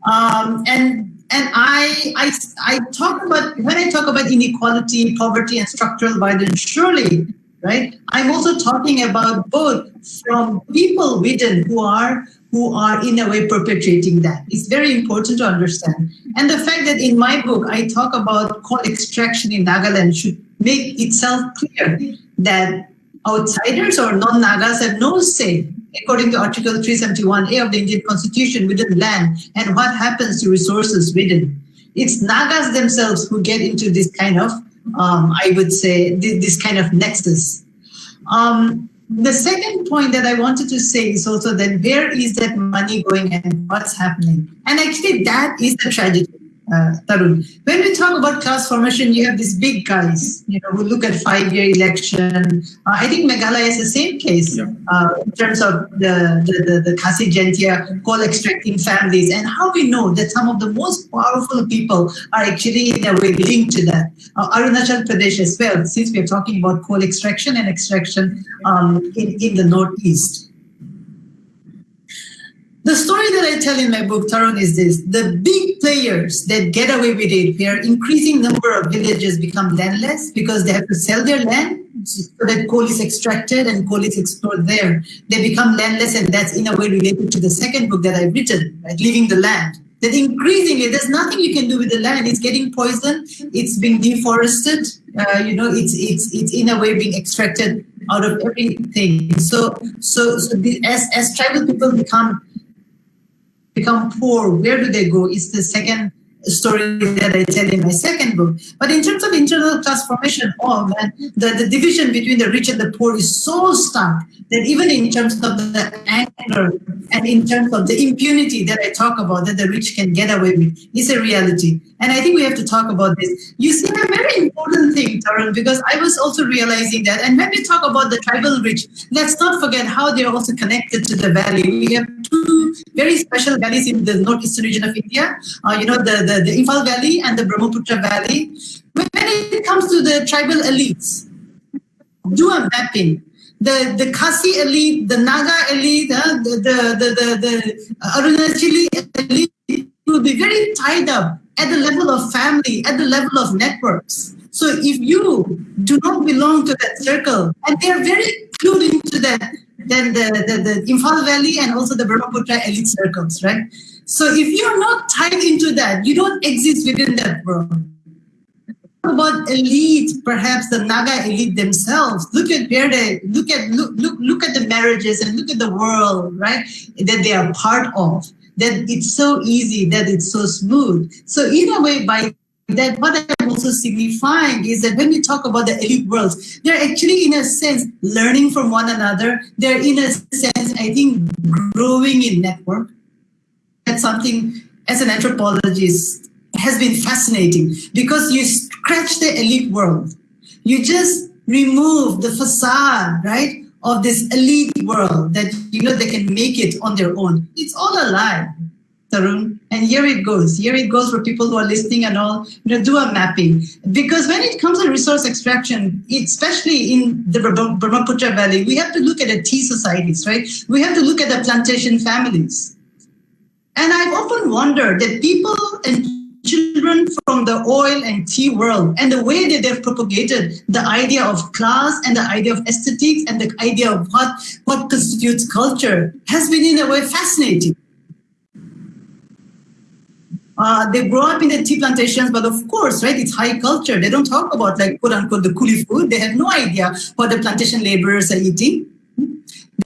Um, and and I, I, I talk about, when I talk about inequality, poverty, and structural violence, surely, right? I'm also talking about both from people within who are who are in a way perpetrating that. It's very important to understand. And the fact that in my book, I talk about coal extraction in Nagaland should make itself clear that outsiders or non-Nagas have no say, according to Article 371A of the Indian Constitution, within land and what happens to resources within. It's Nagas themselves who get into this kind of, um, I would say, this kind of nexus. Um, the second point that I wanted to say is also that where is that money going and what's happening? And actually that is the tragedy uh, Tarun. When we talk about class formation, you have these big guys, you know, who look at five-year election. Uh, I think Meghalaya is the same case Yeah. uh, in terms of the, the, the, the Khasi Jaintia coal extracting families and how we know that some of the most powerful people are actually in a way linked to that. Uh, Arunachal Pradesh as well, since we're talking about coal extraction and extraction um, in, in the Northeast. The story that I tell in my book, Tarun, is this. The big players that get away with it, where increasing number of villages become landless because they have to sell their land so that coal is extracted and coal is explored there. They become landless and that's in a way related to the second book that I've written, right? Leaving the land. That increasingly, there's nothing you can do with the land. It's getting poisoned. It's being deforested. Uh, you know, it's it's it's in a way being extracted out of everything. So so so the, as as tribal people become become poor, where do they go? It's the second story that I tell in my second book. But in terms of internal transformation, oh man, the, the division between the rich and the poor is so stark that even in terms of the anger and in terms of the impunity that I talk about that the rich can get away with is a reality. And I think we have to talk about this. You see, a very important thing, Tarun, because I was also realizing that. And when we talk about the tribal rich, let's not forget how they're also connected to the valley. We have two very special valleys in the northeastern region of India. Uh, you know, the, the, the Imphal Valley and the Brahmaputra Valley. When it comes to the tribal elites, do a mapping the the Khasi elite, the Naga elite, uh, the, the, the, the, the Arunachali elite will be very tied up at the level of family, at the level of networks. So if you do not belong to that circle, and they are very clued into that, then the, the, the Imphal Valley and also the Brahmaputra elite circles, right? So if you're not tied into that, you don't exist within that world about elite, perhaps the Naga elite themselves. Look at where they look at look look look at the marriages and look at the world, right? That they are part of. That it's so easy, that it's so smooth. So in a way, by that what I'm also signifying is that when we talk about the elite worlds, they're actually in a sense learning from one another. They're in a sense, I think, growing in network. That's something as an anthropologist has been fascinating because you scratch the elite world. You just remove the facade, right, of this elite world that you know they can make it on their own. It's all a lie, Tarun. And here it goes. Here it goes for people who are listening and all, you know, do a mapping. Because when it comes to resource extraction, especially in the Brahmaputra Valley, we have to look at the tea societies, right? We have to look at the plantation families. And I've often wondered that people and children from the oil and tea world and the way that they've propagated the idea of class and the idea of aesthetics and the idea of what, what constitutes culture has been in a way fascinating. Uh, they grow up in the tea plantations, but of course, right, it's high culture. They don't talk about like quote unquote the coolie food. They have no idea what the plantation laborers are eating.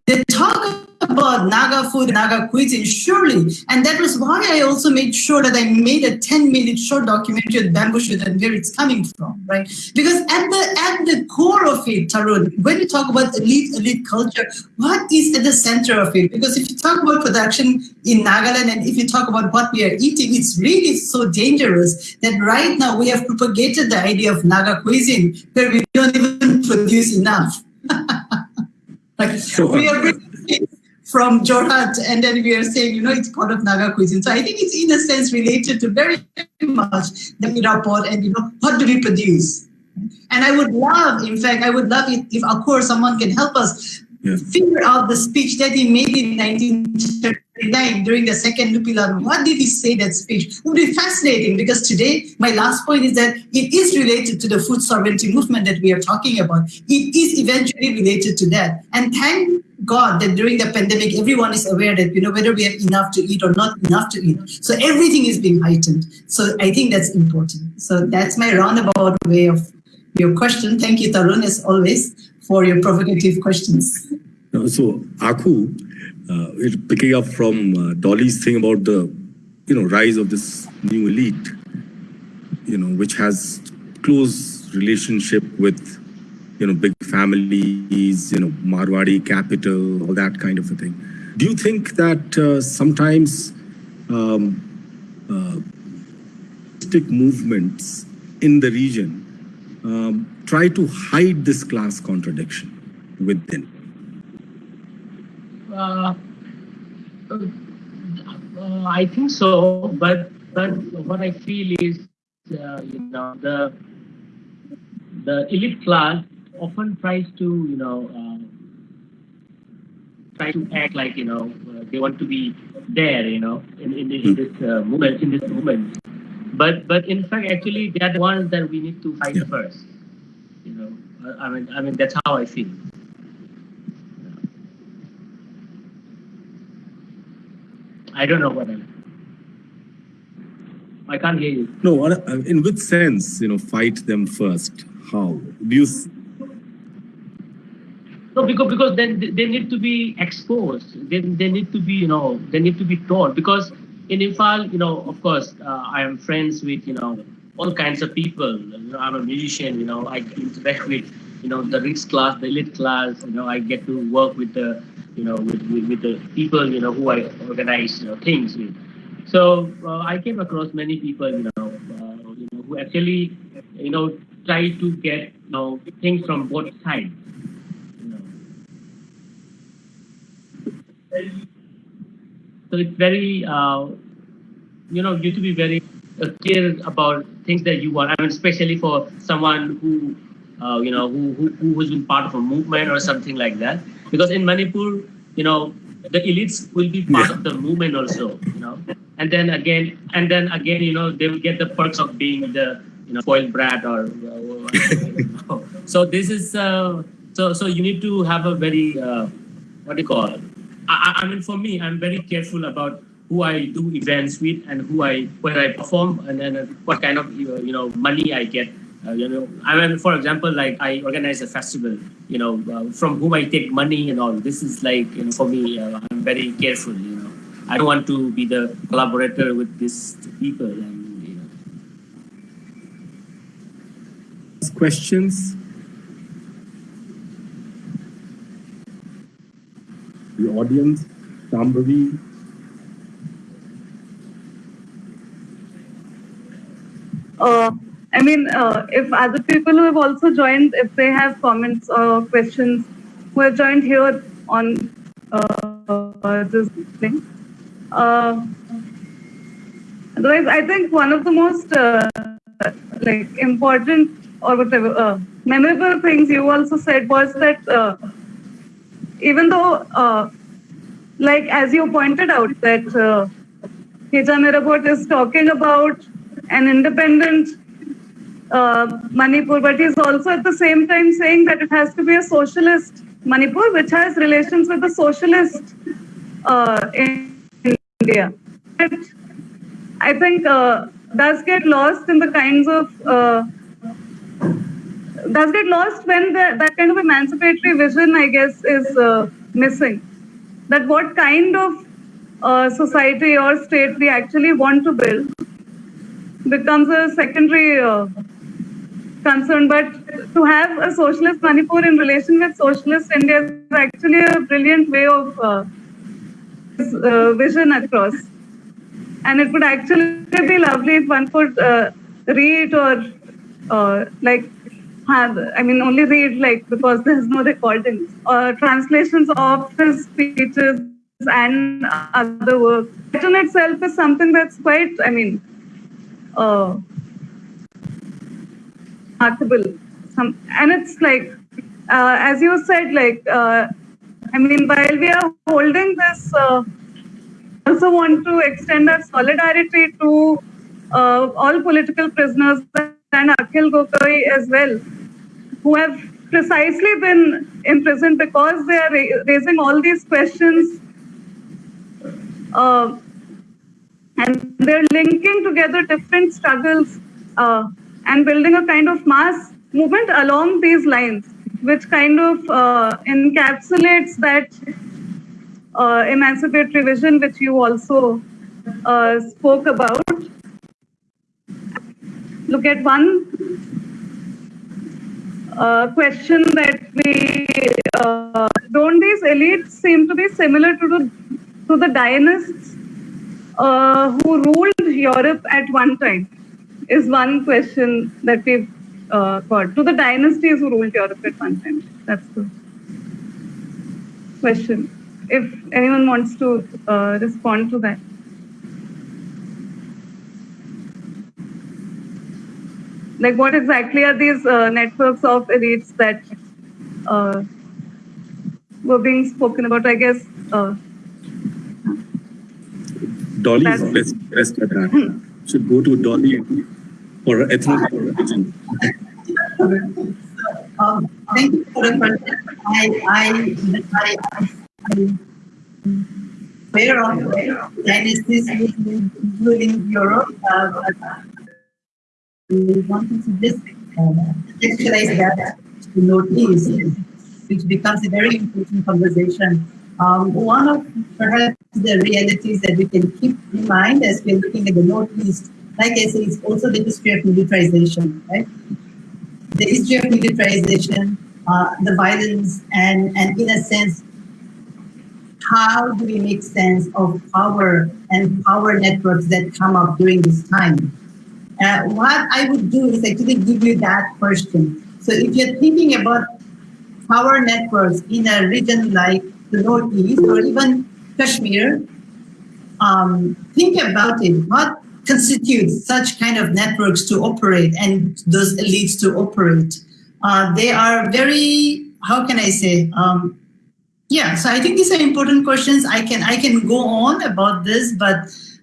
They talk about Naga food, Naga cuisine, surely. And that was why I also made sure that I made a 10 minute short documentary with bamboo shoot and where it's coming from, right? Because at the at the core of it, Tarun, when you talk about elite, elite culture, what is at the center of it? Because if you talk about production in Nagaland and if you talk about what we are eating, it's really so dangerous that right now we have propagated the idea of Naga cuisine where we don't even produce enough. like so, we are from Jorhat, and then we are saying, you know, it's part of Naga cuisine. So I think it's in a sense related to very much the Irabot and, you know, what do we produce? And I would love, in fact, I would love it if, of course, someone can help us yeah. figure out the speech that he made in 1939 during the second Nupi Lan. What did he say that speech? It would be fascinating because today, my last point is that it is related to the food sovereignty movement that we are talking about. It is eventually related to that. And thank God that during the pandemic, everyone is aware that, you know, whether we have enough to eat or not enough to eat. So everything is being heightened. So I think that's important. So that's my roundabout way of your question. Thank you, Tarun, as always for your provocative questions. So, Akhu, uh, picking up from uh, Dolly's thing about the, you know, rise of this new elite, you know, which has close relationship with, you know, big families, you know, Marwadi capital, all that kind of a thing. Do you think that uh, sometimes um, uh, movements in the region um, try to hide this class contradiction within? Uh, uh, I think so, but but what I feel is, uh, you know, the the elite class often tries to, you know, uh, try to act like, you know, uh, they want to be there, you know, in, in, in this uh, movement, in this movement. But but in fact, actually, they are the ones that we need to fight yeah. first. You know, I mean, I mean that's how I feel. I don't know what I. I can't hear you. No, in which sense, you know, fight them first? How do you? No, because because then they need to be exposed. They, they need to be, you know, they need to be taught because in Imphal, you know, of course, uh, I am friends with, you know, all kinds of people. You know, I'm a musician, you know, I interact with, you know, the rich class, the elite class, you know, I get to work with the, you know, with, with, with the people, you know, who I organize, you know, things with. So uh, I came across many people, you know, uh, you know, who actually, you know, try to get, you know, things from both sides. You know. So it's very, uh, you know, you to be very uh, clear about things that you want. I mean, especially for someone who, uh, you know, who, who who has been part of a movement or something like that. Because in Manipur, you know, the elites will be part Yeah. of the movement also. You know, and then again, and then again, you know, they will get the perks of being the you know spoiled brat or. Uh, so this is uh, so so you need to have a very uh, what do you call it? I, I- mean, for me, I'm very careful about who I do events with and who I where I perform and then uh, what kind of uh, you know money I get. Uh, you know, I mean, for example, like I organize a festival. You know, uh, from whom I take money and all. This is like you know, for me, uh, I'm very careful. You know, I don't want to be the collaborator with these people. And you know, Questions? The audience, Shambhavi, Uh, I mean, uh, if other people who have also joined, if they have comments or questions, who have joined here on uh, this thing. Uh, otherwise, I think one of the most uh, like important or whatever uh, memorable things you also said was that even though, uh, like as you pointed out, that uh, Irabot is talking about an independent uh, Manipur, but he's also at the same time saying that it has to be a socialist Manipur, which has relations with the socialist uh, in India. It, I think uh, does get lost in the kinds of uh, does get lost when the, that kind of emancipatory vision, I guess, is uh, missing. That what kind of uh, society or state we actually want to build becomes a secondary uh, concern. But to have a socialist Manipur in relation with socialist India is actually a brilliant way of uh, uh, vision across. And it would actually be lovely if one could uh, read or uh, like I mean, only read like because there's no recordings or translations of his speeches and other work. That in itself is something that's quite, I mean, uh. Some, and it's like, uh, as you said, like, uh, I mean, while we are holding this, uh, also want to extend our solidarity to uh, all political prisoners and Akhil Gogoi as well, who have precisely been imprisoned because they are ra- raising all these questions. Uh, and they're linking together different struggles uh, and building a kind of mass movement along these lines, which kind of uh, encapsulates that uh, emancipatory vision, which you also uh, spoke about. Look at one uh, question that we uh, don't these elites seem to be similar to the to the Dianists uh, who ruled Europe at one time? Is one question that we've uh, got to the dynasties who ruled Europe at one time. That's the question. If anyone wants to uh, respond to that. Like, what exactly are these uh, networks of elites that uh, were being spoken about? I guess uh, Dolly is That's- best, best at that. Should go to Dolly for ethnic origin. Um, thank you for the question. I, I, I, I, aware of dynasties including Europe, uh, but we wanted to just contextualize that to notice, which becomes a very important conversation Um, one of perhaps the realities that we can keep in mind as we're looking at the Northeast, like I say, is also the history of militarization, right? The history of militarization, uh, the violence, and, and in a sense, how do we make sense of power and power networks that come up during this time? Uh, what I would do is actually give you that question. So if you're thinking about power networks in a region like the Northeast or even Kashmir, um, think about it. What constitutes such kind of networks to operate and those elites to operate? Uh, they are very, how can I say, um, yeah, so I think these are important questions. I can I can go on about this, but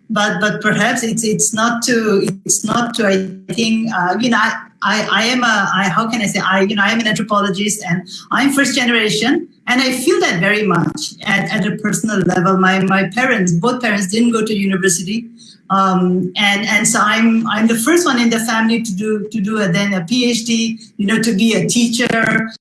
but but perhaps it's it's not to it's not to I think uh, you know I, I, I am a I, how can I say I you know I am an anthropologist and I'm first generation and I feel that very much at, at a personal level. My my parents both parents didn't go to university, um, and and so I'm I'm the first one in the family to do to do a, then a PhD. You know to be a teacher,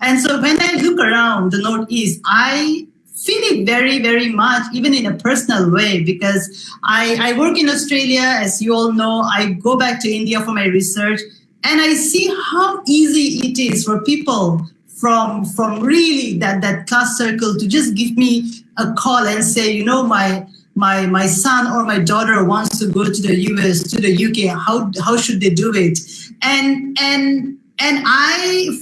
and so when I look around the Northeast, I feel it very, very much, even in a personal way, because I, I work in Australia, as you all know, I go back to India for my research, and I see how easy it is for people from from really that that class circle to just give me a call and say, you know, my my my son or my daughter wants to go to the US, to the UK. How how should they do it? And and and I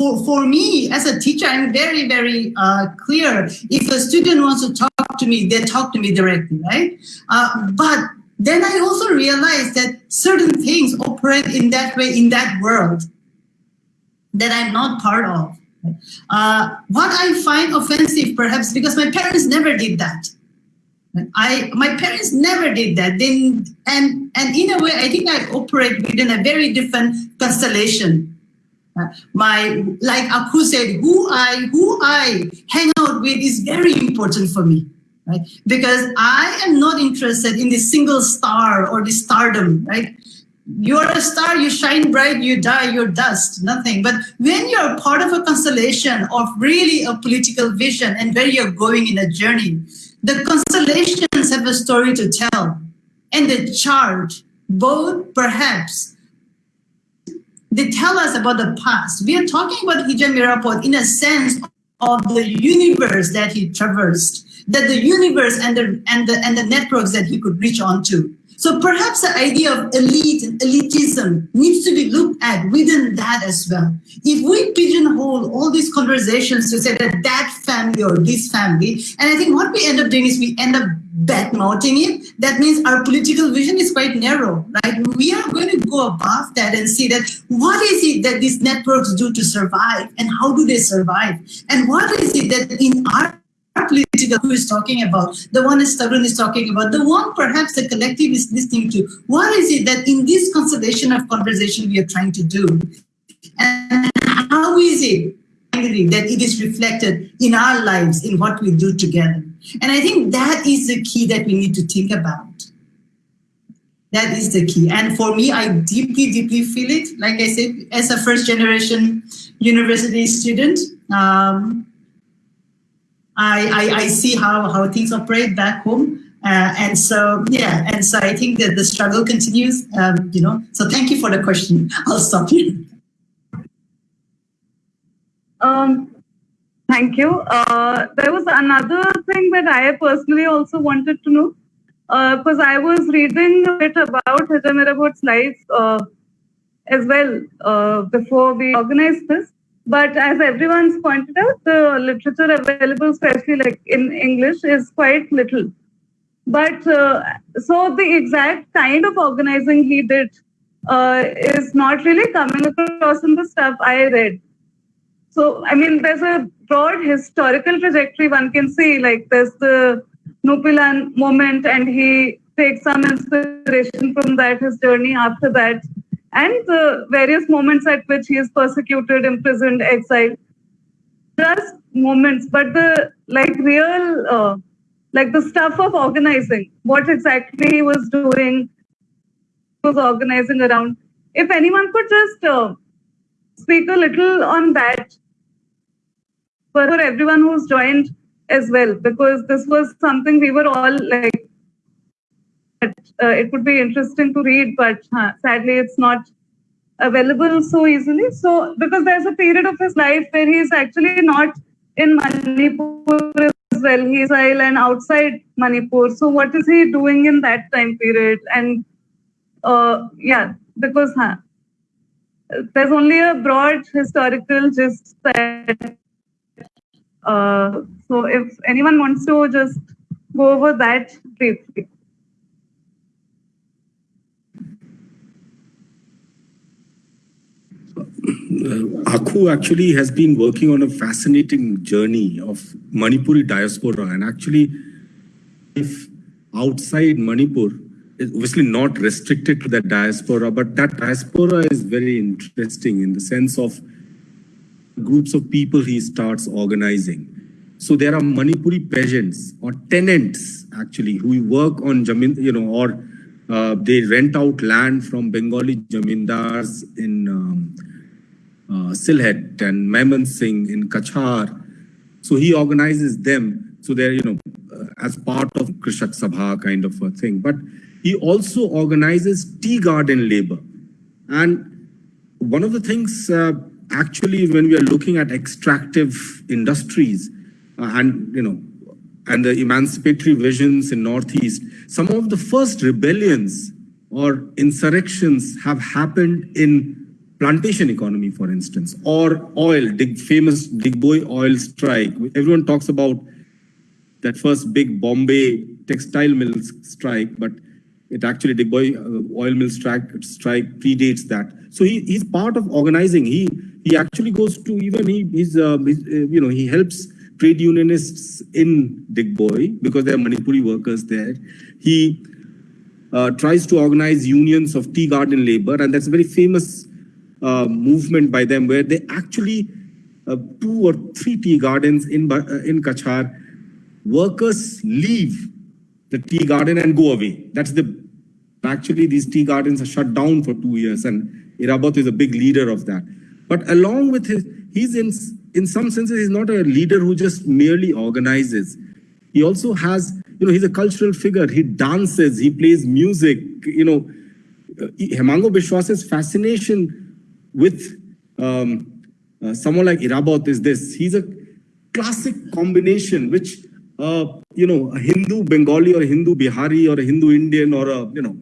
for, for me as a teacher, I'm very, very uh, clear. If a student wants to talk to me, they talk to me directly, right? Uh, but then I also realized that certain things operate in that way in that world that I'm not part of. Uh, what I find offensive, perhaps because my parents never did that. I my parents never did that. Then and and in a way, I think I operate within a very different constellation my like Akhu said, who I who I hang out with is very important for me, right? Because I am not interested in the single star or the stardom, right? You're a star, you shine bright, you die, you're dust, nothing. But when you're part of a constellation of really a political vision and where you're going in a journey, the constellations have a story to tell. And the chart, both perhaps they tell us about the past. We are talking about Hijam Irabot in a sense of the universe that he traversed, that the universe and the and the and the networks that he could reach onto. So perhaps the idea of elite and elitism needs to be looked at within that as well. If we pigeonhole all these conversations to say that that family or this family, and I think what we end up doing is we end up badmouthing it. That means our political vision is quite narrow, right? We are going to go above that and see that what is it that these networks do to survive and how do they survive? And what is it that in our political who is talking about, the one is Tarun is talking about, the one perhaps the collective is listening to. What is it that in this constellation of conversation we are trying to do? And how is it that it is reflected in our lives, in what we do together? And I think that is the key that we need to think about. That is the key. And for me, I deeply, deeply feel it. Like I said, as a first generation university student, um, I, I, I see how, how things operate back home. Uh, and so, yeah, and so I think that the struggle continues, um, you know. So thank you for the question. I'll stop here. Um, thank you. Uh, there was another thing that I personally also wanted to know, because uh, I was reading a bit about Hijam Irabot's life uh, as well uh, before we organized this. But as everyone's pointed out, the literature available, especially like in English, is quite little. But uh, so the exact kind of organizing he did uh, is not really coming across in the stuff I read. So, I mean, there's a broad historical trajectory one can see, like there's the Nupi Lan moment, and he takes some inspiration from that, his journey after that and the various moments at which he is persecuted, imprisoned, exiled. Just moments, but the like real, uh, like the stuff of organizing, what exactly he was doing, was organizing around. If anyone could just uh, speak a little on that for everyone who's joined as well because this was something we were all like uh, it would be interesting to read but uh, sadly it's not available so easily. So because there's a period of his life where he's actually not in manipur as well. He's and outside manipur. So what is he doing in that time period? And uh, yeah because huh, there's only a broad historical gist that uh, so if anyone wants to just go over that briefly. Uh, Akhu actually has been working on a fascinating journey of Manipuri diaspora and actually if outside Manipur is obviously not restricted to that diaspora but that diaspora is very interesting in the sense of groups of people he starts organizing. So there are Manipuri peasants or tenants actually who work on Jamin, you know, or uh, they rent out land from Bengali Jamindars in um, uh, Sylhet and Mymensingh in Cachar. So he organizes them. So they're, you know, uh, as part of Krishak Sabha kind of a thing. But he also organizes tea garden labor. And one of the things uh, actually, when we are looking at extractive industries uh, and, you know, and the emancipatory visions in Northeast, some of the first rebellions or insurrections have happened in plantation economy, for instance, or oil, the famous Digboi oil strike. Everyone talks about that first big Bombay textile mills strike, but it actually Digboi uh, oil mill strike, strike predates that. So he, he's part of organizing. He he actually goes to even he he's, uh, he's uh, you know he helps trade unionists in Digboi because there are Manipuri workers there. He uh, tries to organize unions of tea garden labor, and that's a very famous uh, movement by them where they actually uh, two or three tea gardens in uh, in Cachar, workers leave the tea garden and go away. That's the actually these tea gardens are shut down for two years, and Irabot is a big leader of that. But along with his, he's in, in some senses, he's not a leader who just merely organizes. He also has, you know, he's a cultural figure. He dances, he plays music, you know. Uh, Hemango Bishwas's fascination with um, uh, someone like Irabot is this. He's a classic combination, which, uh, you know, a Hindu Bengali or a Hindu Bihari or a Hindu Indian or a, you know,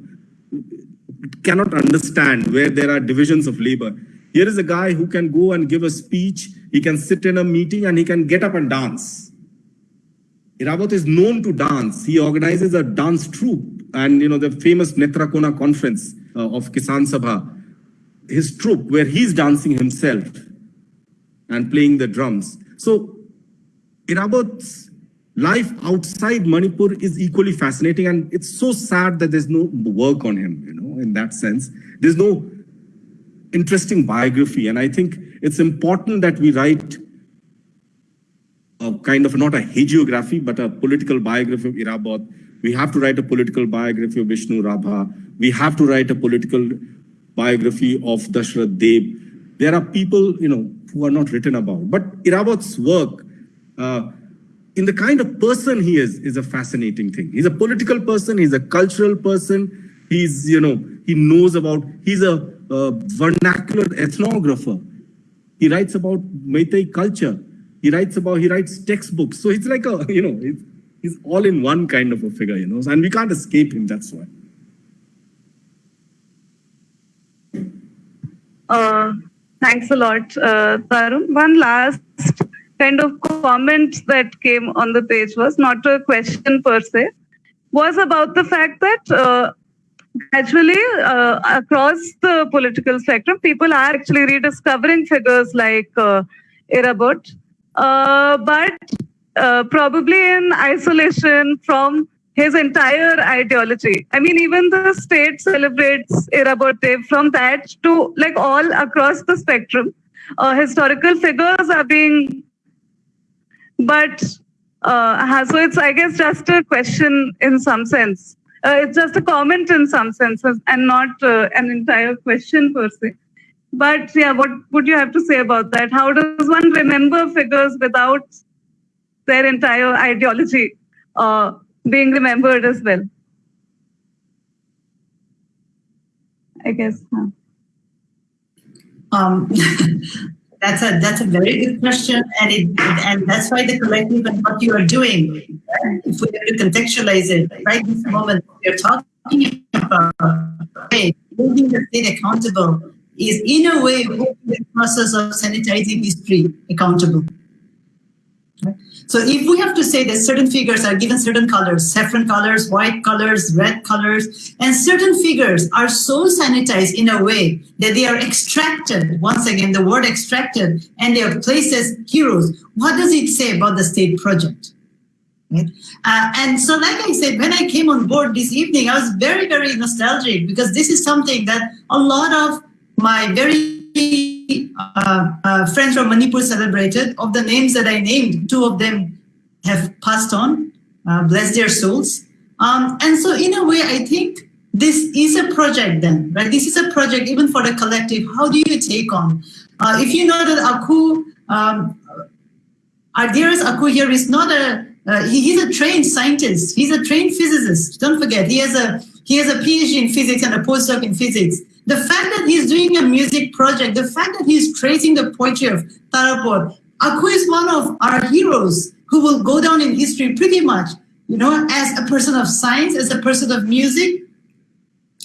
cannot understand where there are divisions of labor. Here is a guy who can go and give a speech, he can sit in a meeting and he can get up and dance. Irabot is known to dance. He organizes a dance troupe and you know the famous Netrakona conference uh, of Kisan Sabha, his troupe where he's dancing himself and playing the drums. So Irabot's life outside Manipur is equally fascinating and it's so sad that there's no work on him, you know, in that sense. There's no interesting biography. And I think it's important that we write a kind of not a hagiography, but a political biography of Irabot. We have to write a political biography of Bishnu Rabha. We have to write a political biography of Dashrath Deb. There are people, you know, who are not written about. But Irabot's work, uh, in the kind of person he is, is a fascinating thing. He's a political person. He's a cultural person. He's, you know, he knows about, he's a vernacular ethnographer. He writes about Meitei culture. He writes about, he writes textbooks. So it's like a, you know, he's all in one kind of a figure, you know, and we can't escape him, that's why. Uh, thanks a lot, uh, Tarun. One last kind of comment that came on the page was not a question per se, was about the fact that uh, gradually uh, across the political spectrum, people are actually rediscovering figures like uh, Irabot, uh, but uh, probably in isolation from his entire ideology. I mean, even the state celebrates Irabot from that to like all across the spectrum. Uh, historical figures are being, but uh, so it's, I guess, just a question in some sense uh, it's just a comment in some senses and not uh, an entire question per se. But yeah, what would you have to say about that? How does one remember figures without their entire ideology uh, being remembered as well. I guess. Huh. Um, that's a that's a very good question, and it and that's why the collective and what you are doing. If we have to contextualize it, right this moment we are talking about hey, holding the state accountable is in a way the process of sanitizing history accountable. So if we have to say that certain figures are given certain colors, saffron colors, white colors, red colors, and certain figures are so sanitized in a way that they are extracted, once again, the word extracted, and they are placed as heroes, what does it say about the state project? Right? Uh, and so, like I said, when I came on board this evening, I was very, very nostalgic because this is something that a lot of my very uh, uh, friends from Manipur celebrated. Of the names that I named, two of them have passed on, uh, bless their souls. Um, and so in a way, I think this is a project then, right? This is a project even for the collective. How do you take on? Uh, if you know that Akhu, um, our dearest Akhu here is not a, uh, he, he's a trained scientist. He's a trained physicist. Don't forget, he has a he has a PhD in physics and a postdoc in physics. The fact that he's doing a music project, the fact that he's tracing the poetry of Tarapur, Akhu is one of our heroes who will go down in history pretty much, you know, as a person of science, as a person of music,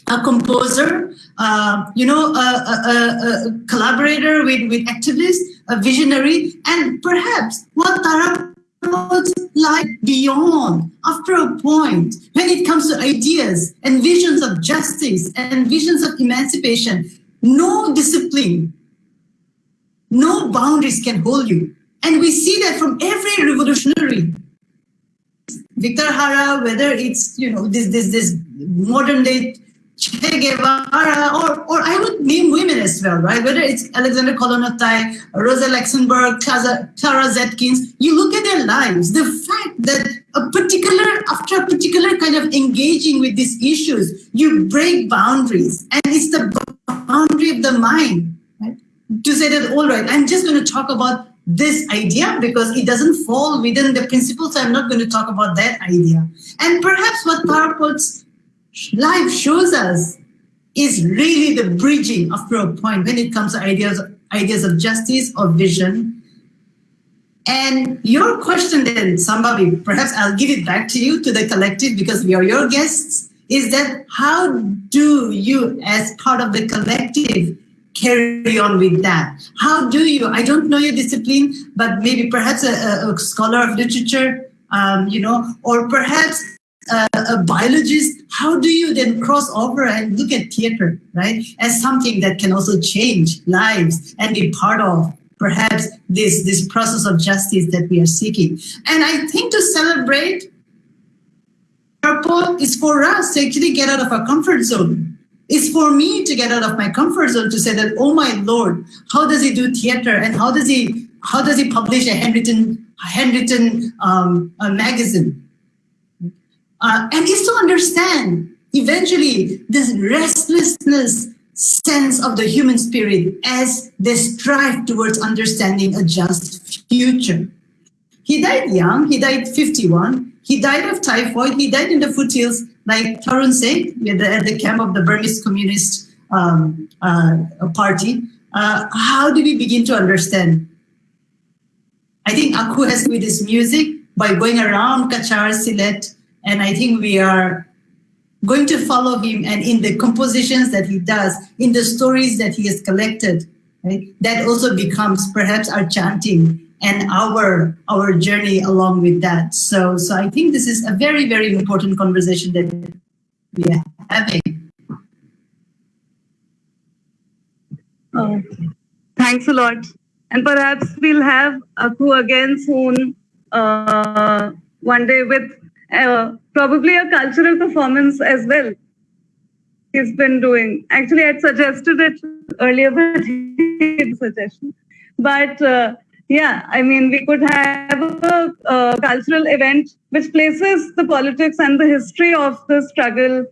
a composer, uh, you know, a, a, a, collaborator with, with activists, a visionary, and perhaps what Tarapur like beyond. After a point when it comes to ideas and visions of justice and visions of emancipation no discipline no boundaries can hold you. And we see that from every revolutionary. Victor Jara whether it's you know this this this modern day Che Guevara, or, or I would name women as well, right? Whether it's Alexander Kollontai, Rosa Luxemburg, Clara Zetkins, you look at their lives, the fact that a particular, after a particular kind of engaging with these issues, you break boundaries, and it's the boundary of the mind, right? To say that, all right, I'm just going to talk about this idea because it doesn't fall within the principles. I'm not going to talk about that idea. And perhaps what Tarapur's life shows us is really the bridging after a point when it comes to ideas, ideas of justice or vision. And your question then, Sambhavi, perhaps I'll give it back to you, to the collective, because we are your guests, is that how do you, as part of the collective, carry on with that? How do you, I don't know your discipline, but maybe perhaps a, a scholar of literature, um, you know, or perhaps uh, a biologist, how do you then cross over and look at theater, right, as something that can also change lives and be part of perhaps this, this process of justice that we are seeking. And I think to celebrate purple is for us to actually get out of our comfort zone. It's for me to get out of my comfort zone to say that, oh my Lord, how does he do theater and how does he how does he publish a handwritten handwritten um, a magazine? Uh, and is to understand eventually this restlessness sense of the human spirit as they strive towards understanding a just future. He died young, he died 51, he died of typhoid, he died in the foothills, like Tarun said, at the camp of the Burmese Communist um, uh, Party. Uh, how do we begin to understand? I think Akhu has with his music by going around Cachar, Sylhet, and I think we are going to follow him and in the compositions that he does, in the stories that he has collected, right? That also becomes perhaps our chanting and our our journey along with that. So so I think this is a very, very important conversation that we are having. Oh, thanks a lot. And perhaps we'll have Akhu again soon, uh, one day with uh, probably a cultural performance as well. He's been doing. Actually, I'd suggested it earlier, but he suggestion. But uh, yeah, I mean, we could have a, a, cultural event which places the politics and the history of the struggle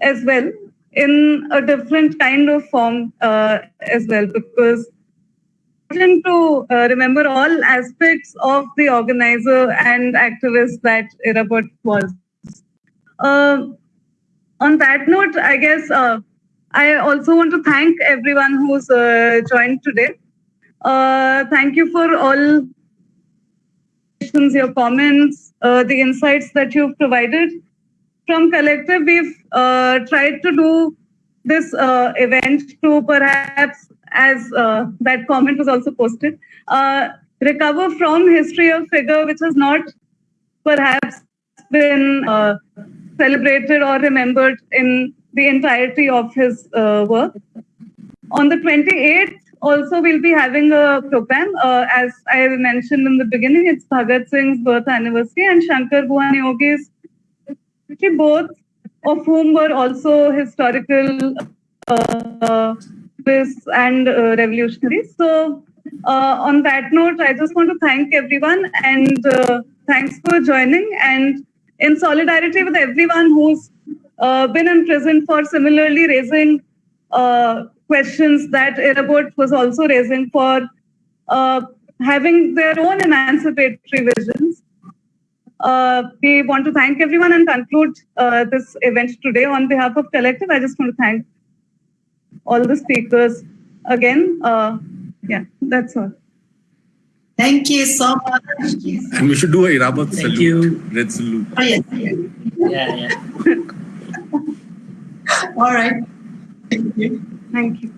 as well in a different kind of form uh, as well, because to uh, remember all aspects of the organizer and activist that Irabot was. Uh, on that note, I guess uh, I also want to thank everyone who's uh, joined today. Uh, thank you for all questions, your comments, uh, the insights that you've provided. From Collective, we've tried to do this event to perhaps, as uh, that comment was also posted, uh, recover from history of figure which has not perhaps been uh, celebrated or remembered in the entirety of his uh, work. On the 28th, also we'll be having a program. Uh, as I mentioned in the beginning, it's Bhagat Singh's birth anniversary and Shankar Guha Neogi's, both of whom were also historical uh, activists and uh, revolutionaries. So uh, on that note, I just want to thank everyone and uh, thanks for joining. And in solidarity with everyone who's uh, been in prison for similarly raising uh, questions that Irabot was also raising for having their own emancipatory visions. Uh, we want to thank everyone and conclude uh, this event today on behalf of Collective. I just want to thank all the speakers again. Uh, yeah, that's all. Thank you so much. And we should do a Irabot Thank salute. you. Red salute. Oh, yes. Yeah, yeah. All right. Thank you. Thank you.